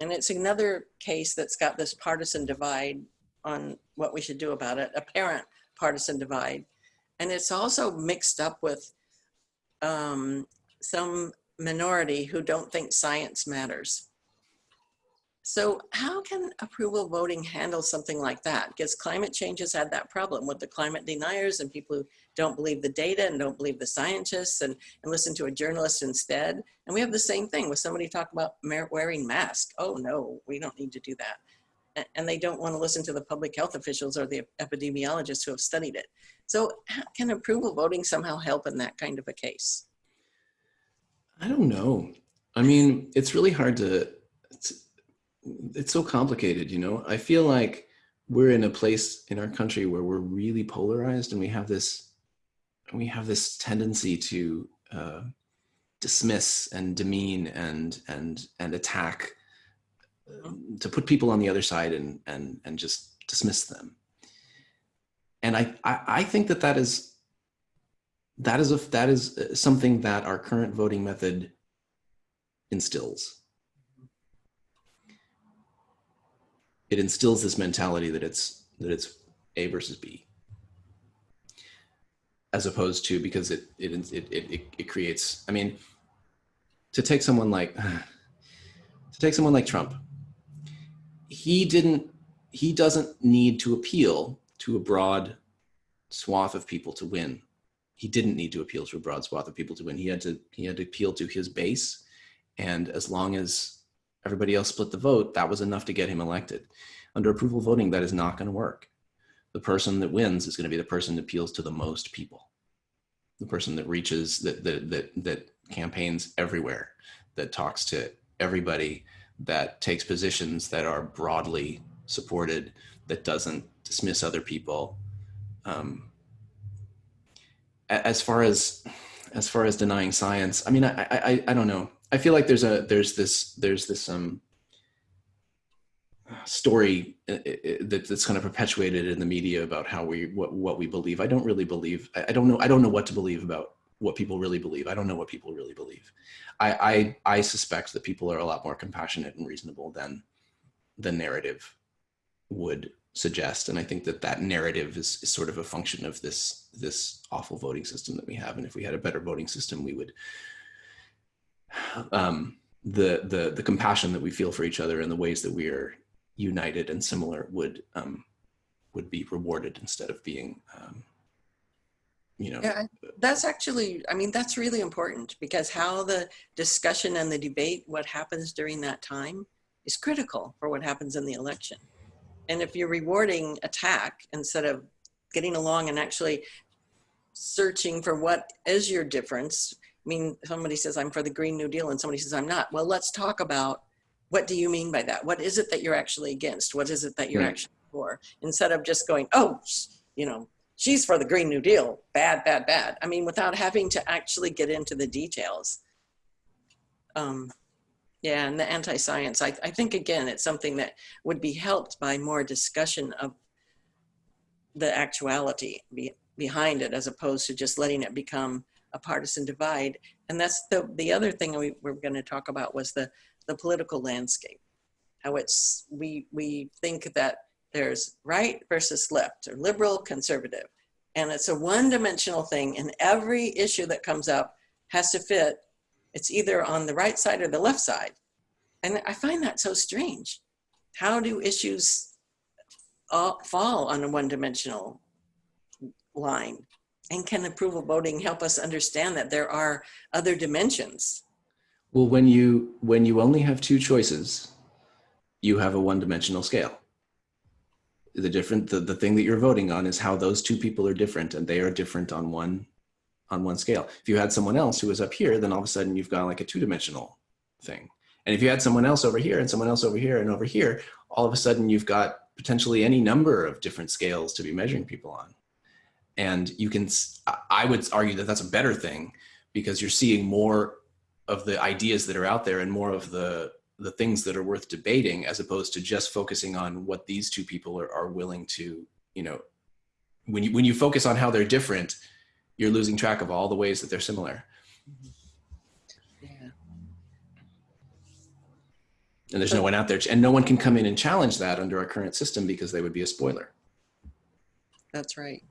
and it's another case that's got this partisan divide on what we should do about it, apparent partisan divide. And it's also mixed up with um, some minority who don't think science matters. So how can approval voting handle something like that? Because climate change has had that problem with the climate deniers and people who don't believe the data and don't believe the scientists and, and listen to a journalist instead. And we have the same thing with somebody talk about wearing masks. Oh no, we don't need to do that. And they don't want to listen to the public health officials or the epidemiologists who have studied it. So can approval voting somehow help in that kind of a case? I don't know. I mean, it's really hard to, it's, it's so complicated, you know? I feel like we're in a place in our country where we're really polarized and we have this, we have this tendency to uh, dismiss and demean and, and, and attack, to put people on the other side and, and, and just dismiss them. And I, I, I think that that is that is a that is uh, something that our current voting method instills. It instills this mentality that it's that it's A versus B, as opposed to because it it it it, it creates. I mean, to take someone like to take someone like Trump, he didn't he doesn't need to appeal to a broad swath of people to win he didn't need to appeal to a broad swath of people to win. He had to he had to appeal to his base, and as long as everybody else split the vote, that was enough to get him elected. Under approval voting, that is not going to work. The person that wins is going to be the person that appeals to the most people, the person that reaches that that that that campaigns everywhere, that talks to everybody, that takes positions that are broadly supported, that doesn't dismiss other people. Um, as far as as far as denying science, I mean, I, I, I don't know. I feel like there's a there's this there's this um story uh, uh, that, that's kind of perpetuated in the media about how we what what we believe. I don't really believe. I don't know. I don't know what to believe about what people really believe. I don't know what people really believe. I I, I suspect that people are a lot more compassionate and reasonable than the narrative would suggest. And I think that that narrative is, is sort of a function of this, this awful voting system that we have. And if we had a better voting system, we would, um, the, the, the compassion that we feel for each other and the ways that we are united and similar would, um, would be rewarded instead of being, um, you know. Yeah, that's actually, I mean, that's really important because how the discussion and the debate, what happens during that time is critical for what happens in the election. And if you're rewarding attack instead of getting along and actually searching for what is your difference, I mean, somebody says, I'm for the Green New Deal, and somebody says, I'm not. Well, let's talk about what do you mean by that? What is it that you're actually against? What is it that you're right. actually for? Instead of just going, oh, you know, she's for the Green New Deal, bad, bad, bad. I mean, without having to actually get into the details. Um, yeah, and the anti-science, I, I think again, it's something that would be helped by more discussion of the actuality be, behind it as opposed to just letting it become a partisan divide. And that's the, the other thing we were gonna talk about was the, the political landscape. How it's, we, we think that there's right versus left or liberal, conservative. And it's a one-dimensional thing and every issue that comes up has to fit it's either on the right side or the left side. And I find that so strange. How do issues fall on a one-dimensional line? And can approval voting help us understand that there are other dimensions? Well, when you when you only have two choices, you have a one-dimensional scale. The different the, the thing that you're voting on is how those two people are different, and they are different on one on one scale. If you had someone else who was up here, then all of a sudden you've got like a two-dimensional thing. And if you had someone else over here and someone else over here and over here, all of a sudden you've got potentially any number of different scales to be measuring people on. And you can, I would argue that that's a better thing because you're seeing more of the ideas that are out there and more of the, the things that are worth debating as opposed to just focusing on what these two people are, are willing to, you know, when you, when you focus on how they're different, you're losing track of all the ways that they're similar. Yeah. And there's no one out there, and no one can come in and challenge that under our current system because they would be a spoiler. That's right.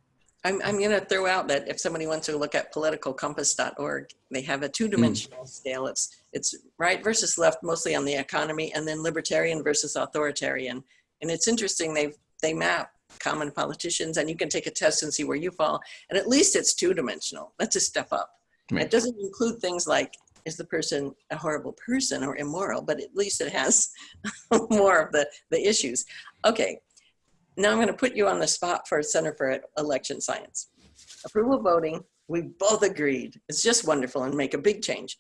I'm, I'm going to throw out that if somebody wants to look at politicalcompass.org, they have a two-dimensional hmm. scale. It's it's right versus left, mostly on the economy, and then libertarian versus authoritarian. And it's interesting. They they map common politicians, and you can take a test and see where you fall. And at least it's two-dimensional. That's a step up. Right. It doesn't include things like is the person a horrible person or immoral, but at least it has more of the the issues. Okay, now I'm going to put you on the spot for Center for Election Science. Approval voting, we both agreed. It's just wonderful and make a big change.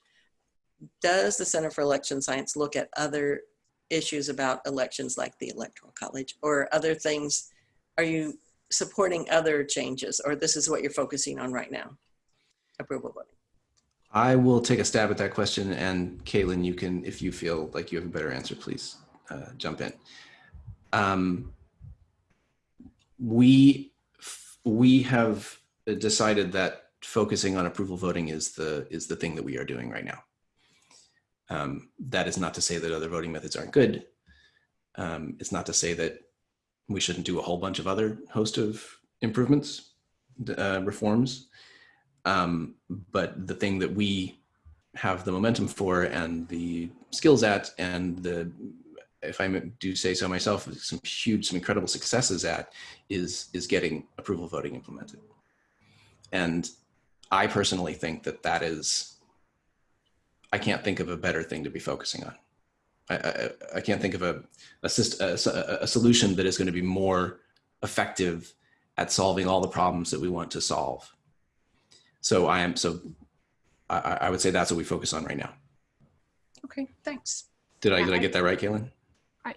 Does the Center for Election Science look at other issues about elections like the Electoral College or other things? Are you supporting other changes or this is what you're focusing on right now? Approval voting. I will take a stab at that question, and Caitlin, you can, if you feel like you have a better answer, please uh, jump in. Um, we we have decided that focusing on approval voting is the is the thing that we are doing right now. Um, that is not to say that other voting methods aren't good. Um, it's not to say that we shouldn't do a whole bunch of other host of improvements, uh, reforms. Um, but the thing that we have the momentum for and the skills at and the if I do say so myself, some huge, some incredible successes at is is getting approval voting implemented. And I personally think that that is, I can't think of a better thing to be focusing on. I, I, I can't think of a, a, a, a solution that is going to be more effective at solving all the problems that we want to solve. So I am, so I, I would say that's what we focus on right now. Okay, thanks. Did I, did I get that right, Caitlin?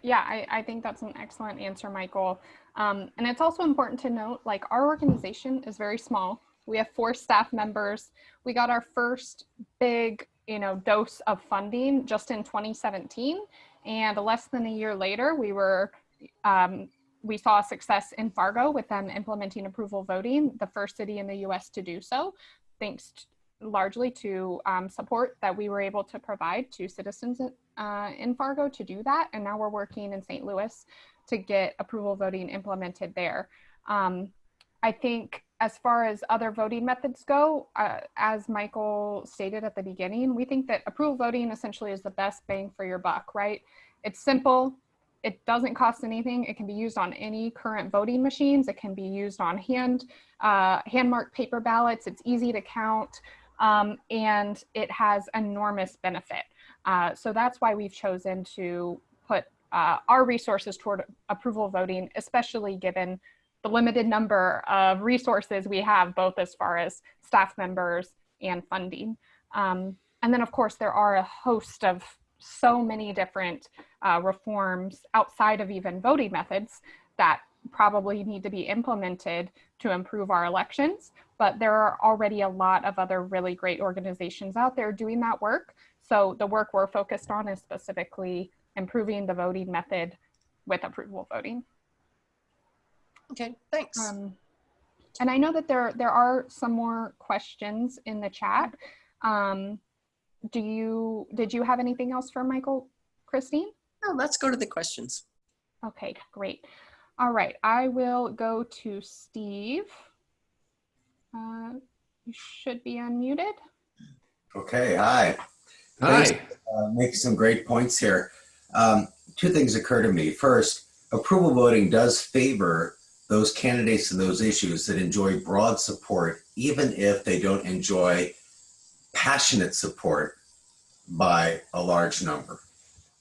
Yeah, I, I think that's an excellent answer, Michael. Um, and it's also important to note, like our organization is very small. We have four staff members. We got our first big, you know, dose of funding just in 2017. And less than a year later, we were, um, we saw success in Fargo with them implementing approval voting, the first city in the US to do so, thanks largely to um, support that we were able to provide to citizens uh, in Fargo to do that. And now we're working in St. Louis to get approval voting implemented there. Um, I think as far as other voting methods go, uh, as Michael stated at the beginning, we think that approval voting essentially is the best bang for your buck, right? It's simple, it doesn't cost anything. It can be used on any current voting machines. It can be used on hand, uh, hand marked paper ballots. It's easy to count um, and it has enormous benefit. Uh, so that's why we've chosen to put uh, our resources toward approval voting, especially given the limited number of resources we have, both as far as staff members and funding. Um, and then of course, there are a host of so many different uh, reforms outside of even voting methods that probably need to be implemented to improve our elections. But there are already a lot of other really great organizations out there doing that work. So the work we're focused on is specifically improving the voting method with approval voting. Okay, thanks. Um, and I know that there there are some more questions in the chat. Um, do you did you have anything else for Michael, Christine? No, let's go to the questions. Okay, great. All right, I will go to Steve. Uh, you should be unmuted. Okay, hi. Hi. Thanks, uh, make some great points here. Um, two things occur to me. First, approval voting does favor those candidates and those issues that enjoy broad support, even if they don't enjoy passionate support by a large number.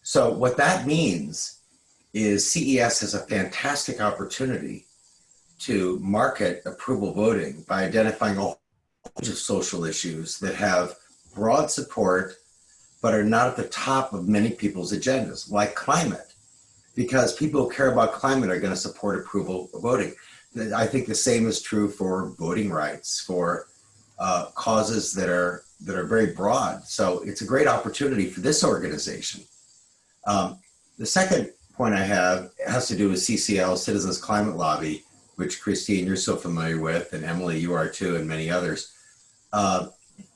So what that means is CES has a fantastic opportunity to market approval voting by identifying a whole bunch of social issues that have broad support but are not at the top of many people's agendas, like climate, because people who care about climate are going to support approval voting. I think the same is true for voting rights, for uh, causes that are that are very broad. So it's a great opportunity for this organization. Um, the second point I have has to do with CCL, Citizens Climate Lobby, which Christine, you're so familiar with, and Emily, you are too, and many others. uh,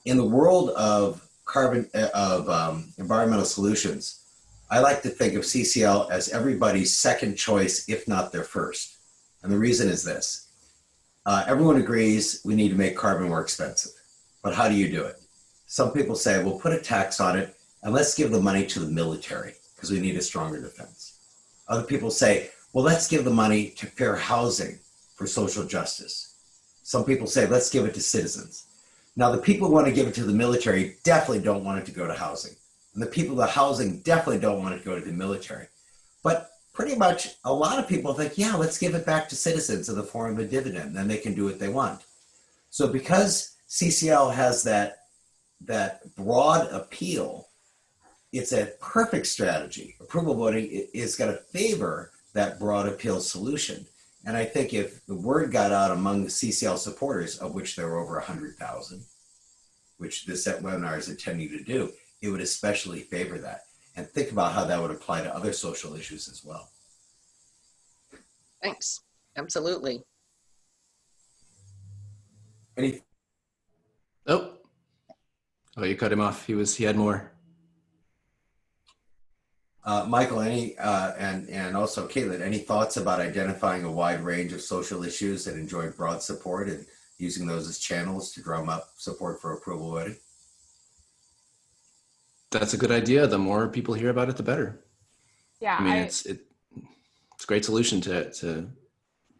in the world of carbon uh, of um, environmental solutions, I like to think of CCL as everybody's second choice, if not their first. And the reason is this. Uh, everyone agrees we need to make carbon more expensive. But how do you do it? Some people say, well, put a tax on it and let's give the money to the military because we need a stronger defense. Other people say, well, let's give the money to fair housing for social justice. Some people say, let's give it to citizens. Now, the people who want to give it to the military definitely don't want it to go to housing. And the people the housing definitely don't want it to go to the military. But pretty much a lot of people think, yeah, let's give it back to citizens in the form of a dividend. Then they can do what they want. So because CCL has that, that broad appeal, it's a perfect strategy. Approval voting is going to favor that broad appeal solution. And I think if the word got out among the CCL supporters, of which there were over 100,000, which this webinar is intending to do, it would especially favor that. And think about how that would apply to other social issues as well. Thanks. Absolutely. Any? Oh, oh, you cut him off. He was, he had more. Uh, Michael, any, uh, and, and also Caitlin, any thoughts about identifying a wide range of social issues that enjoy broad support and using those as channels to drum up support for approval voting? That's a good idea. The more people hear about it, the better. Yeah, I mean, I- it's it, it's a great solution to to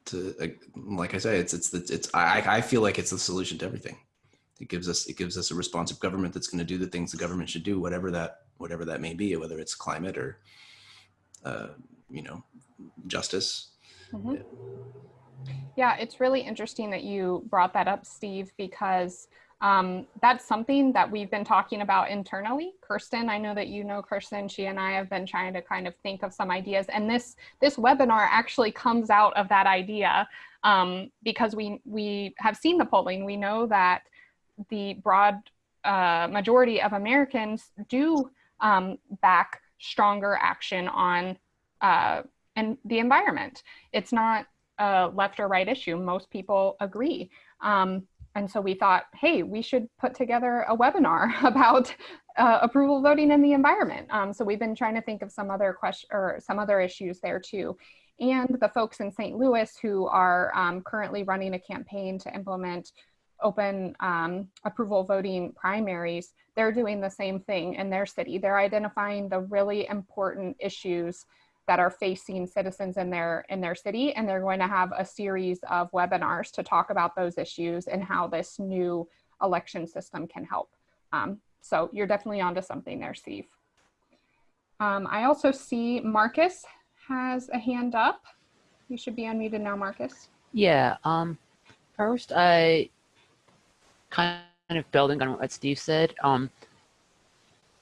to like, like I say, it's it's the it's I I feel like it's the solution to everything. It gives us it gives us a responsive government that's going to do the things the government should do, whatever that whatever that may be, whether it's climate or uh, you know justice. Mhm. Yeah, it's really interesting that you brought that up, Steve, because um, that's something that we've been talking about internally. Kirsten, I know that you know Kirsten. She and I have been trying to kind of think of some ideas, and this this webinar actually comes out of that idea um, because we we have seen the polling. We know that the broad uh, majority of Americans do um, back stronger action on uh, and the environment. It's not a left or right issue. Most people agree. Um, and so we thought, hey, we should put together a webinar about uh, approval voting in the environment. Um, so we've been trying to think of some other question or some other issues there too. And the folks in St. Louis who are um, currently running a campaign to implement open um, approval voting primaries, they're doing the same thing in their city. They're identifying the really important issues that are facing citizens in their in their city and they're going to have a series of webinars to talk about those issues and how this new election system can help um, so you're definitely onto something there steve um, i also see marcus has a hand up you should be unmuted now marcus Yeah. Um, first, I kind of building on what Steve said. Um,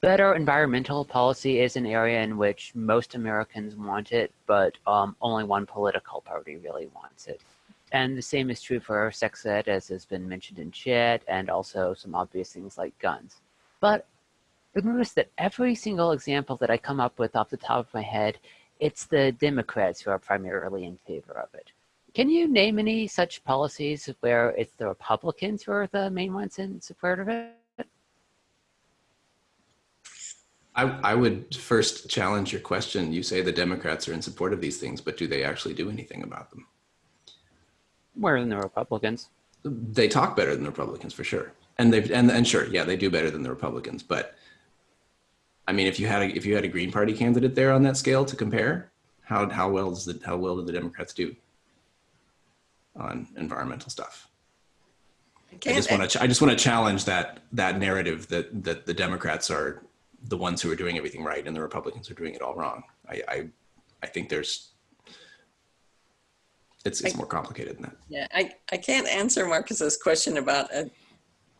better environmental policy is an area in which most Americans want it, but um, only one political party really wants it. And the same is true for sex ed, as has been mentioned in chat, and also some obvious things like guns. But I've noticed that every single example that I come up with off the top of my head, it's the Democrats who are primarily in favor of it. Can you name any such policies where it's the Republicans who are the main ones in support of it? I, I would first challenge your question. You say the Democrats are in support of these things, but do they actually do anything about them? More than the Republicans. They talk better than the Republicans for sure, and they've and and sure, yeah, they do better than the Republicans. But I mean, if you had a, if you had a Green Party candidate there on that scale to compare, how how well does the how well do the Democrats do on environmental stuff? I Can't- just want to I just want to challenge that that narrative that that the Democrats are the ones who are doing everything right and the Republicans are doing it all wrong. I I, I think there's it's it's I- more complicated than that. Yeah, I, I can't answer Marcus's question about a,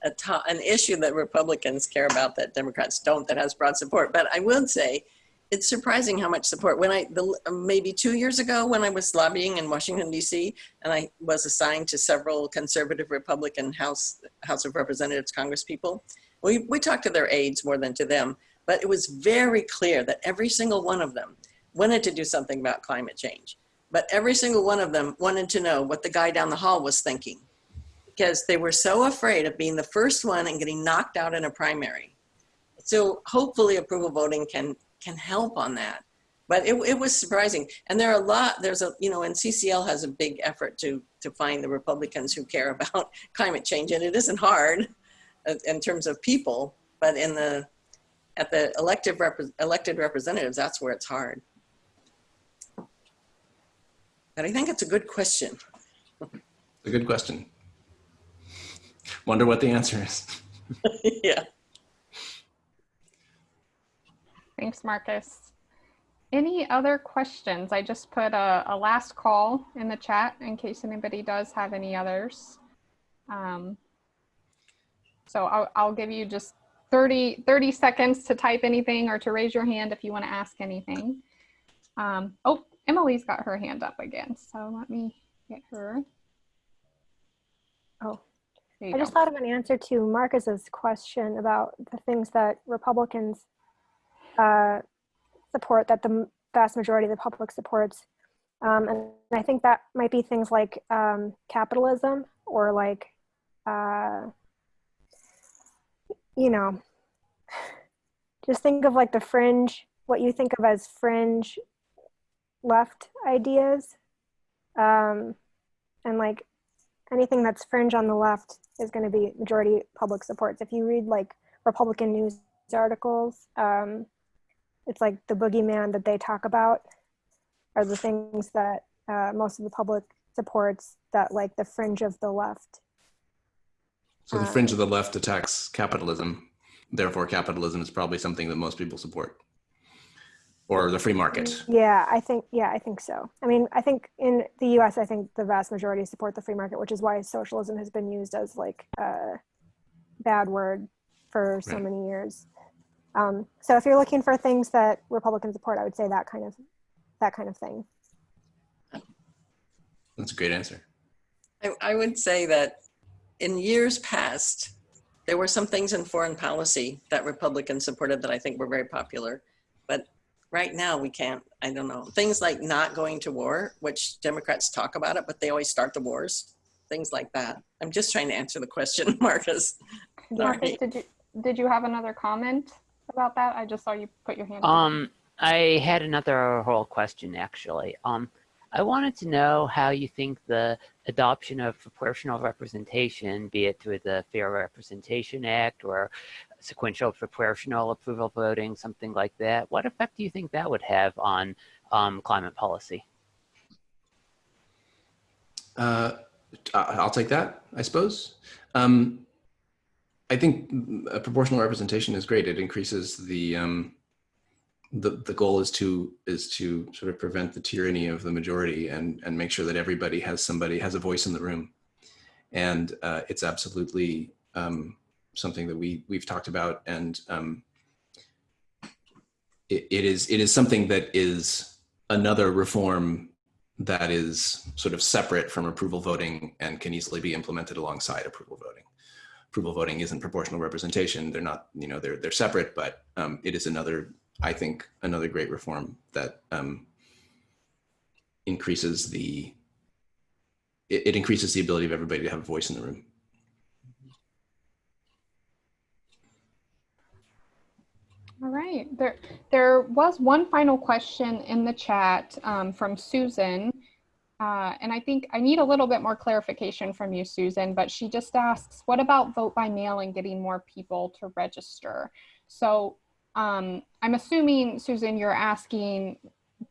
a to, an issue that Republicans care about that Democrats don't that has broad support. But I will say, it's surprising how much support. When I the, maybe two years ago, when I was lobbying in Washington D.C. and I was assigned to several conservative Republican House House of Representatives Congress people, we we talked to their aides more than to them. But it was very clear that every single one of them wanted to do something about climate change but every single one of them wanted to know what the guy down the hall was thinking. because they were so afraid of being the first one and getting knocked out in a primary. So hopefully approval voting can can help on that. But it, it was surprising. And there are a lot, there's a, you know, and CCL has a big effort to, to find the Republicans who care about climate change. And it isn't hard in terms of people, but in the, at the elective rep elected representatives, that's where it's hard. But I think it's a good question. A good question. Wonder what the answer is. yeah. Thanks, Marcus. Any other questions? I just put a, a, last call in the chat in case anybody does have any others. Um, so I'll, I'll, give you just 30, 30 seconds to type anything or to raise your hand if you want to ask anything. Um, oh, Emily's got her hand up again. So let me get her. Oh, I go. just thought of an answer to Marcus's question about the things that Republicans uh, support that the vast majority of the public supports. Um, and I think that might be things like um, capitalism or like, uh, you know, just think of like the fringe, what you think of as fringe left ideas. Um, and like anything that's fringe on the left is going to be majority public supports. If you read like Republican news articles, um, it's like the boogeyman that they talk about are the things that uh, most of the public supports that like the fringe of the left. So the fringe of the left attacks capitalism. Therefore, capitalism is probably something that most people support or the free market. Yeah, I think, yeah, I think so. I mean, I think in the US, I think the vast majority support the free market, which is why socialism has been used as like a bad word for so right. many years. Um, so if you're looking for things that Republicans support, I would say that kind of that kind of thing. That's a great answer. I, I would say that in years past, there were some things in foreign policy that Republicans supported that I think were very popular. But right now we can't, I don't know, things like not going to war, which Democrats talk about it, but they always start the wars, things like that. I'm just trying to answer the question, Marcus. Marcus, did you, did you have another comment? About that? I just saw you put your hand Um, I had another whole question actually. Um, I wanted to know how you think the adoption of proportional representation, be it through the Fair Representation Act or sequential proportional approval voting, something like that, what effect do you think that would have on um, climate policy? Uh, I'll take that, I suppose. Um, I think a proportional representation is great. It increases the um, the the goal is to is to sort of prevent the tyranny of the majority and and make sure that everybody has somebody has a voice in the room, and uh, it's absolutely um, something that we we've talked about and um, it, it is it is something that is another reform that is sort of separate from approval voting and can easily be implemented alongside approval voting approval voting isn't proportional representation. They're not, you know, they're, they're separate, but um, it is another, I think, another great reform that um, increases the, it, it increases the ability of everybody to have a voice in the room. All right, there, there was one final question in the chat um, from Susan. Uh, and I think I need a little bit more clarification from you, Susan, but she just asks, what about vote by mail and getting more people to register? So um, I'm assuming, Susan, you're asking,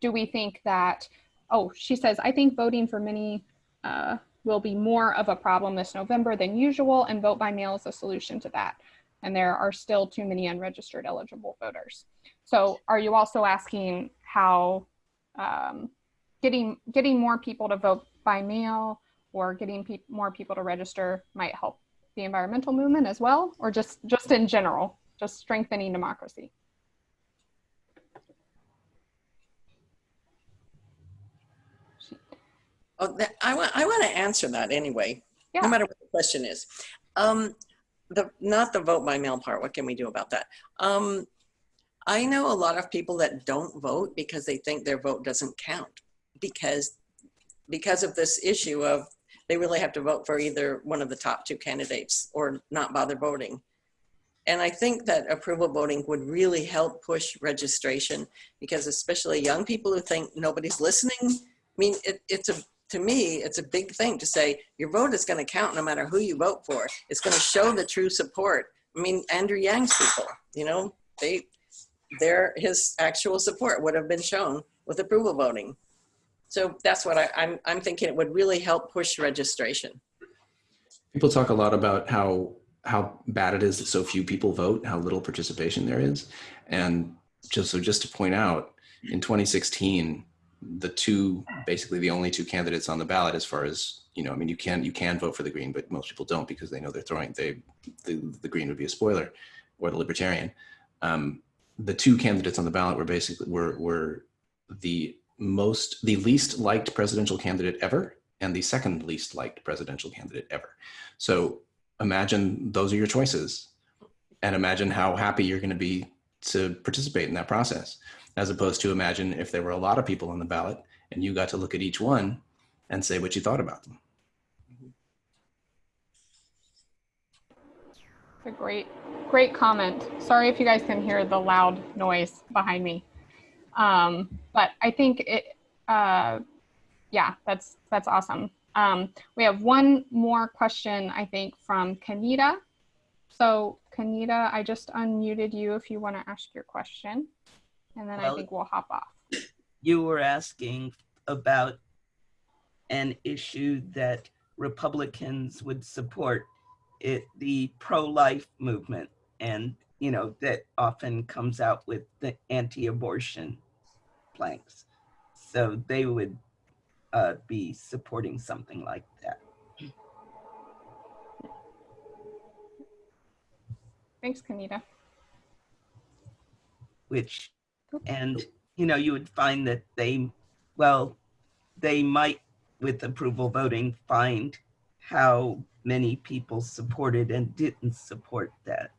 do we think that, oh, she says, I think voting for many uh, will be more of a problem this November than usual and vote by mail is a solution to that. And there are still too many unregistered eligible voters. So are you also asking how um, getting getting more people to vote by mail or getting pe more people to register might help the environmental movement as well, or just just in general, just strengthening democracy? Oh, that, I want I want to answer that anyway, yeah. no matter what the question is. Um, the not the vote by mail part. What can we do about that? Um, I know a lot of people that don't vote because they think their vote doesn't count because because of this issue of they really have to vote for either one of the top two candidates or not bother voting. And I think that approval voting would really help push registration because especially young people who think nobody's listening, I mean, it, it's a, to me, it's a big thing to say your vote is going to count no matter who you vote for. It's going to show the true support. I mean, Andrew Yang's people, you know, they, their, his actual support would have been shown with approval voting. So that's what I, I'm, I'm thinking it would really help push registration. People talk a lot about how how bad it is that so few people vote, how little participation there is. And just so just to point out, in 2016, the two basically the only two candidates on the ballot as far as you know i mean you can you can vote for the green but most people don't because they know they're throwing they the, the green would be a spoiler or the libertarian um, the two candidates on the ballot were basically were were the most the least liked presidential candidate ever and the second least liked presidential candidate ever so imagine those are your choices and imagine how happy you're going to be to participate in that process as opposed to imagine if there were a lot of people on the ballot and you got to look at each one and say what you thought about them. It's a great, great comment. Sorry if you guys can hear the loud noise behind me. Um, but I think it, uh, yeah, that's, that's awesome. Um, we have one more question, I think, from Kanita. So Kanita, I just unmuted you if you want to ask your question. And then I think we'll hop off. you were asking about an issue that Republicans would support it, the pro-life movement. And, you know, that often comes out with the anti-abortion planks. So they would uh, be supporting something like that. Thanks, Kanita. which and you know you would find that they well they might with approval voting find how many people supported and didn't support that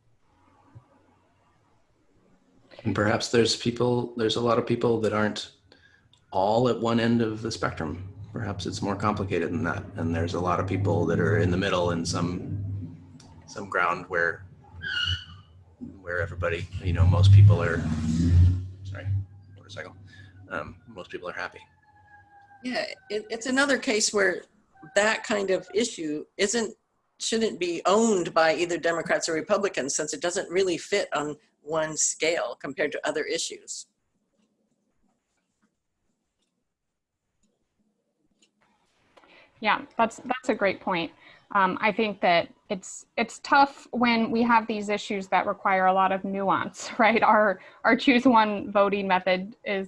And perhaps there's people, there's a lot of people that aren't all at one end of the spectrum. Perhaps it's more complicated than that. And there's a lot of people that are in the middle in some, some ground where, where everybody, you know, most people are, sorry, motorcycle. Um, most people are happy. Yeah, it, it's another case where that kind of issue isn't, shouldn't be owned by either Democrats or Republicans since it doesn't really fit on one scale compared to other issues. Yeah, that's that's a great point. Um, I think that it's it's tough when we have these issues that require a lot of nuance, right? Our our choose one voting method is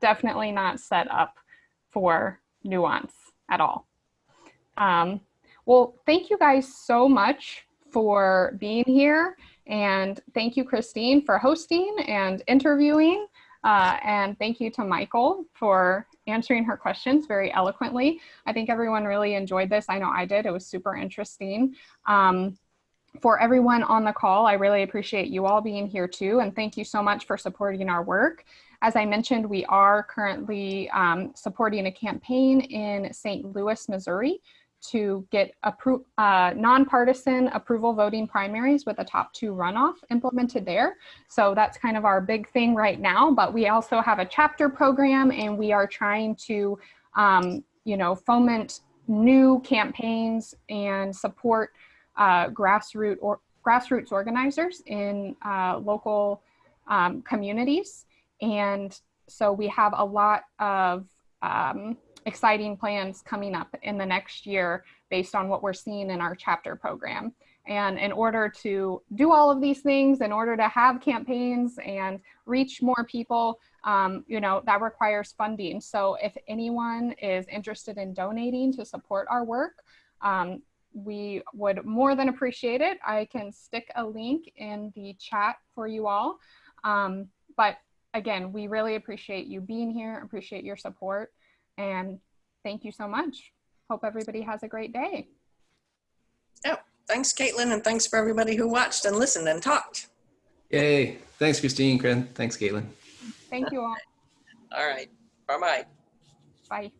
definitely not set up for nuance at all. Um, well, thank you guys so much for being here, and thank you, Christine, for hosting and interviewing, uh, and thank you to Michael for answering her questions very eloquently. I think everyone really enjoyed this. I know I did. It was super interesting. Um, for everyone on the call, I really appreciate you all being here too. And thank you so much for supporting our work. As I mentioned, we are currently um, supporting a campaign in St. Louis, Missouri to get appro uh, nonpartisan approval voting primaries with a top two runoff implemented there. So that's kind of our big thing right now, but we also have a chapter program and we are trying to, um, you know, foment new campaigns and support uh, grassroots or grassroots organizers in uh, local um, communities. And so we have a lot of um, exciting plans coming up in the next year based on what we're seeing in our chapter program. And in order to do all of these things, in order to have campaigns and reach more people, um, you know, that requires funding. So if anyone is interested in donating to support our work, um, we would more than appreciate it. I can stick a link in the chat for you all. Um, but again, we really appreciate you being here, appreciate your support, and thank you so much. Hope everybody has a great day. Oh, thanks, Caitlin, and thanks for everybody who watched and listened and talked. Yay. Thanks, Christine. Kren. Thanks, Caitlin. Thank you all. All right, bye-bye. Bye.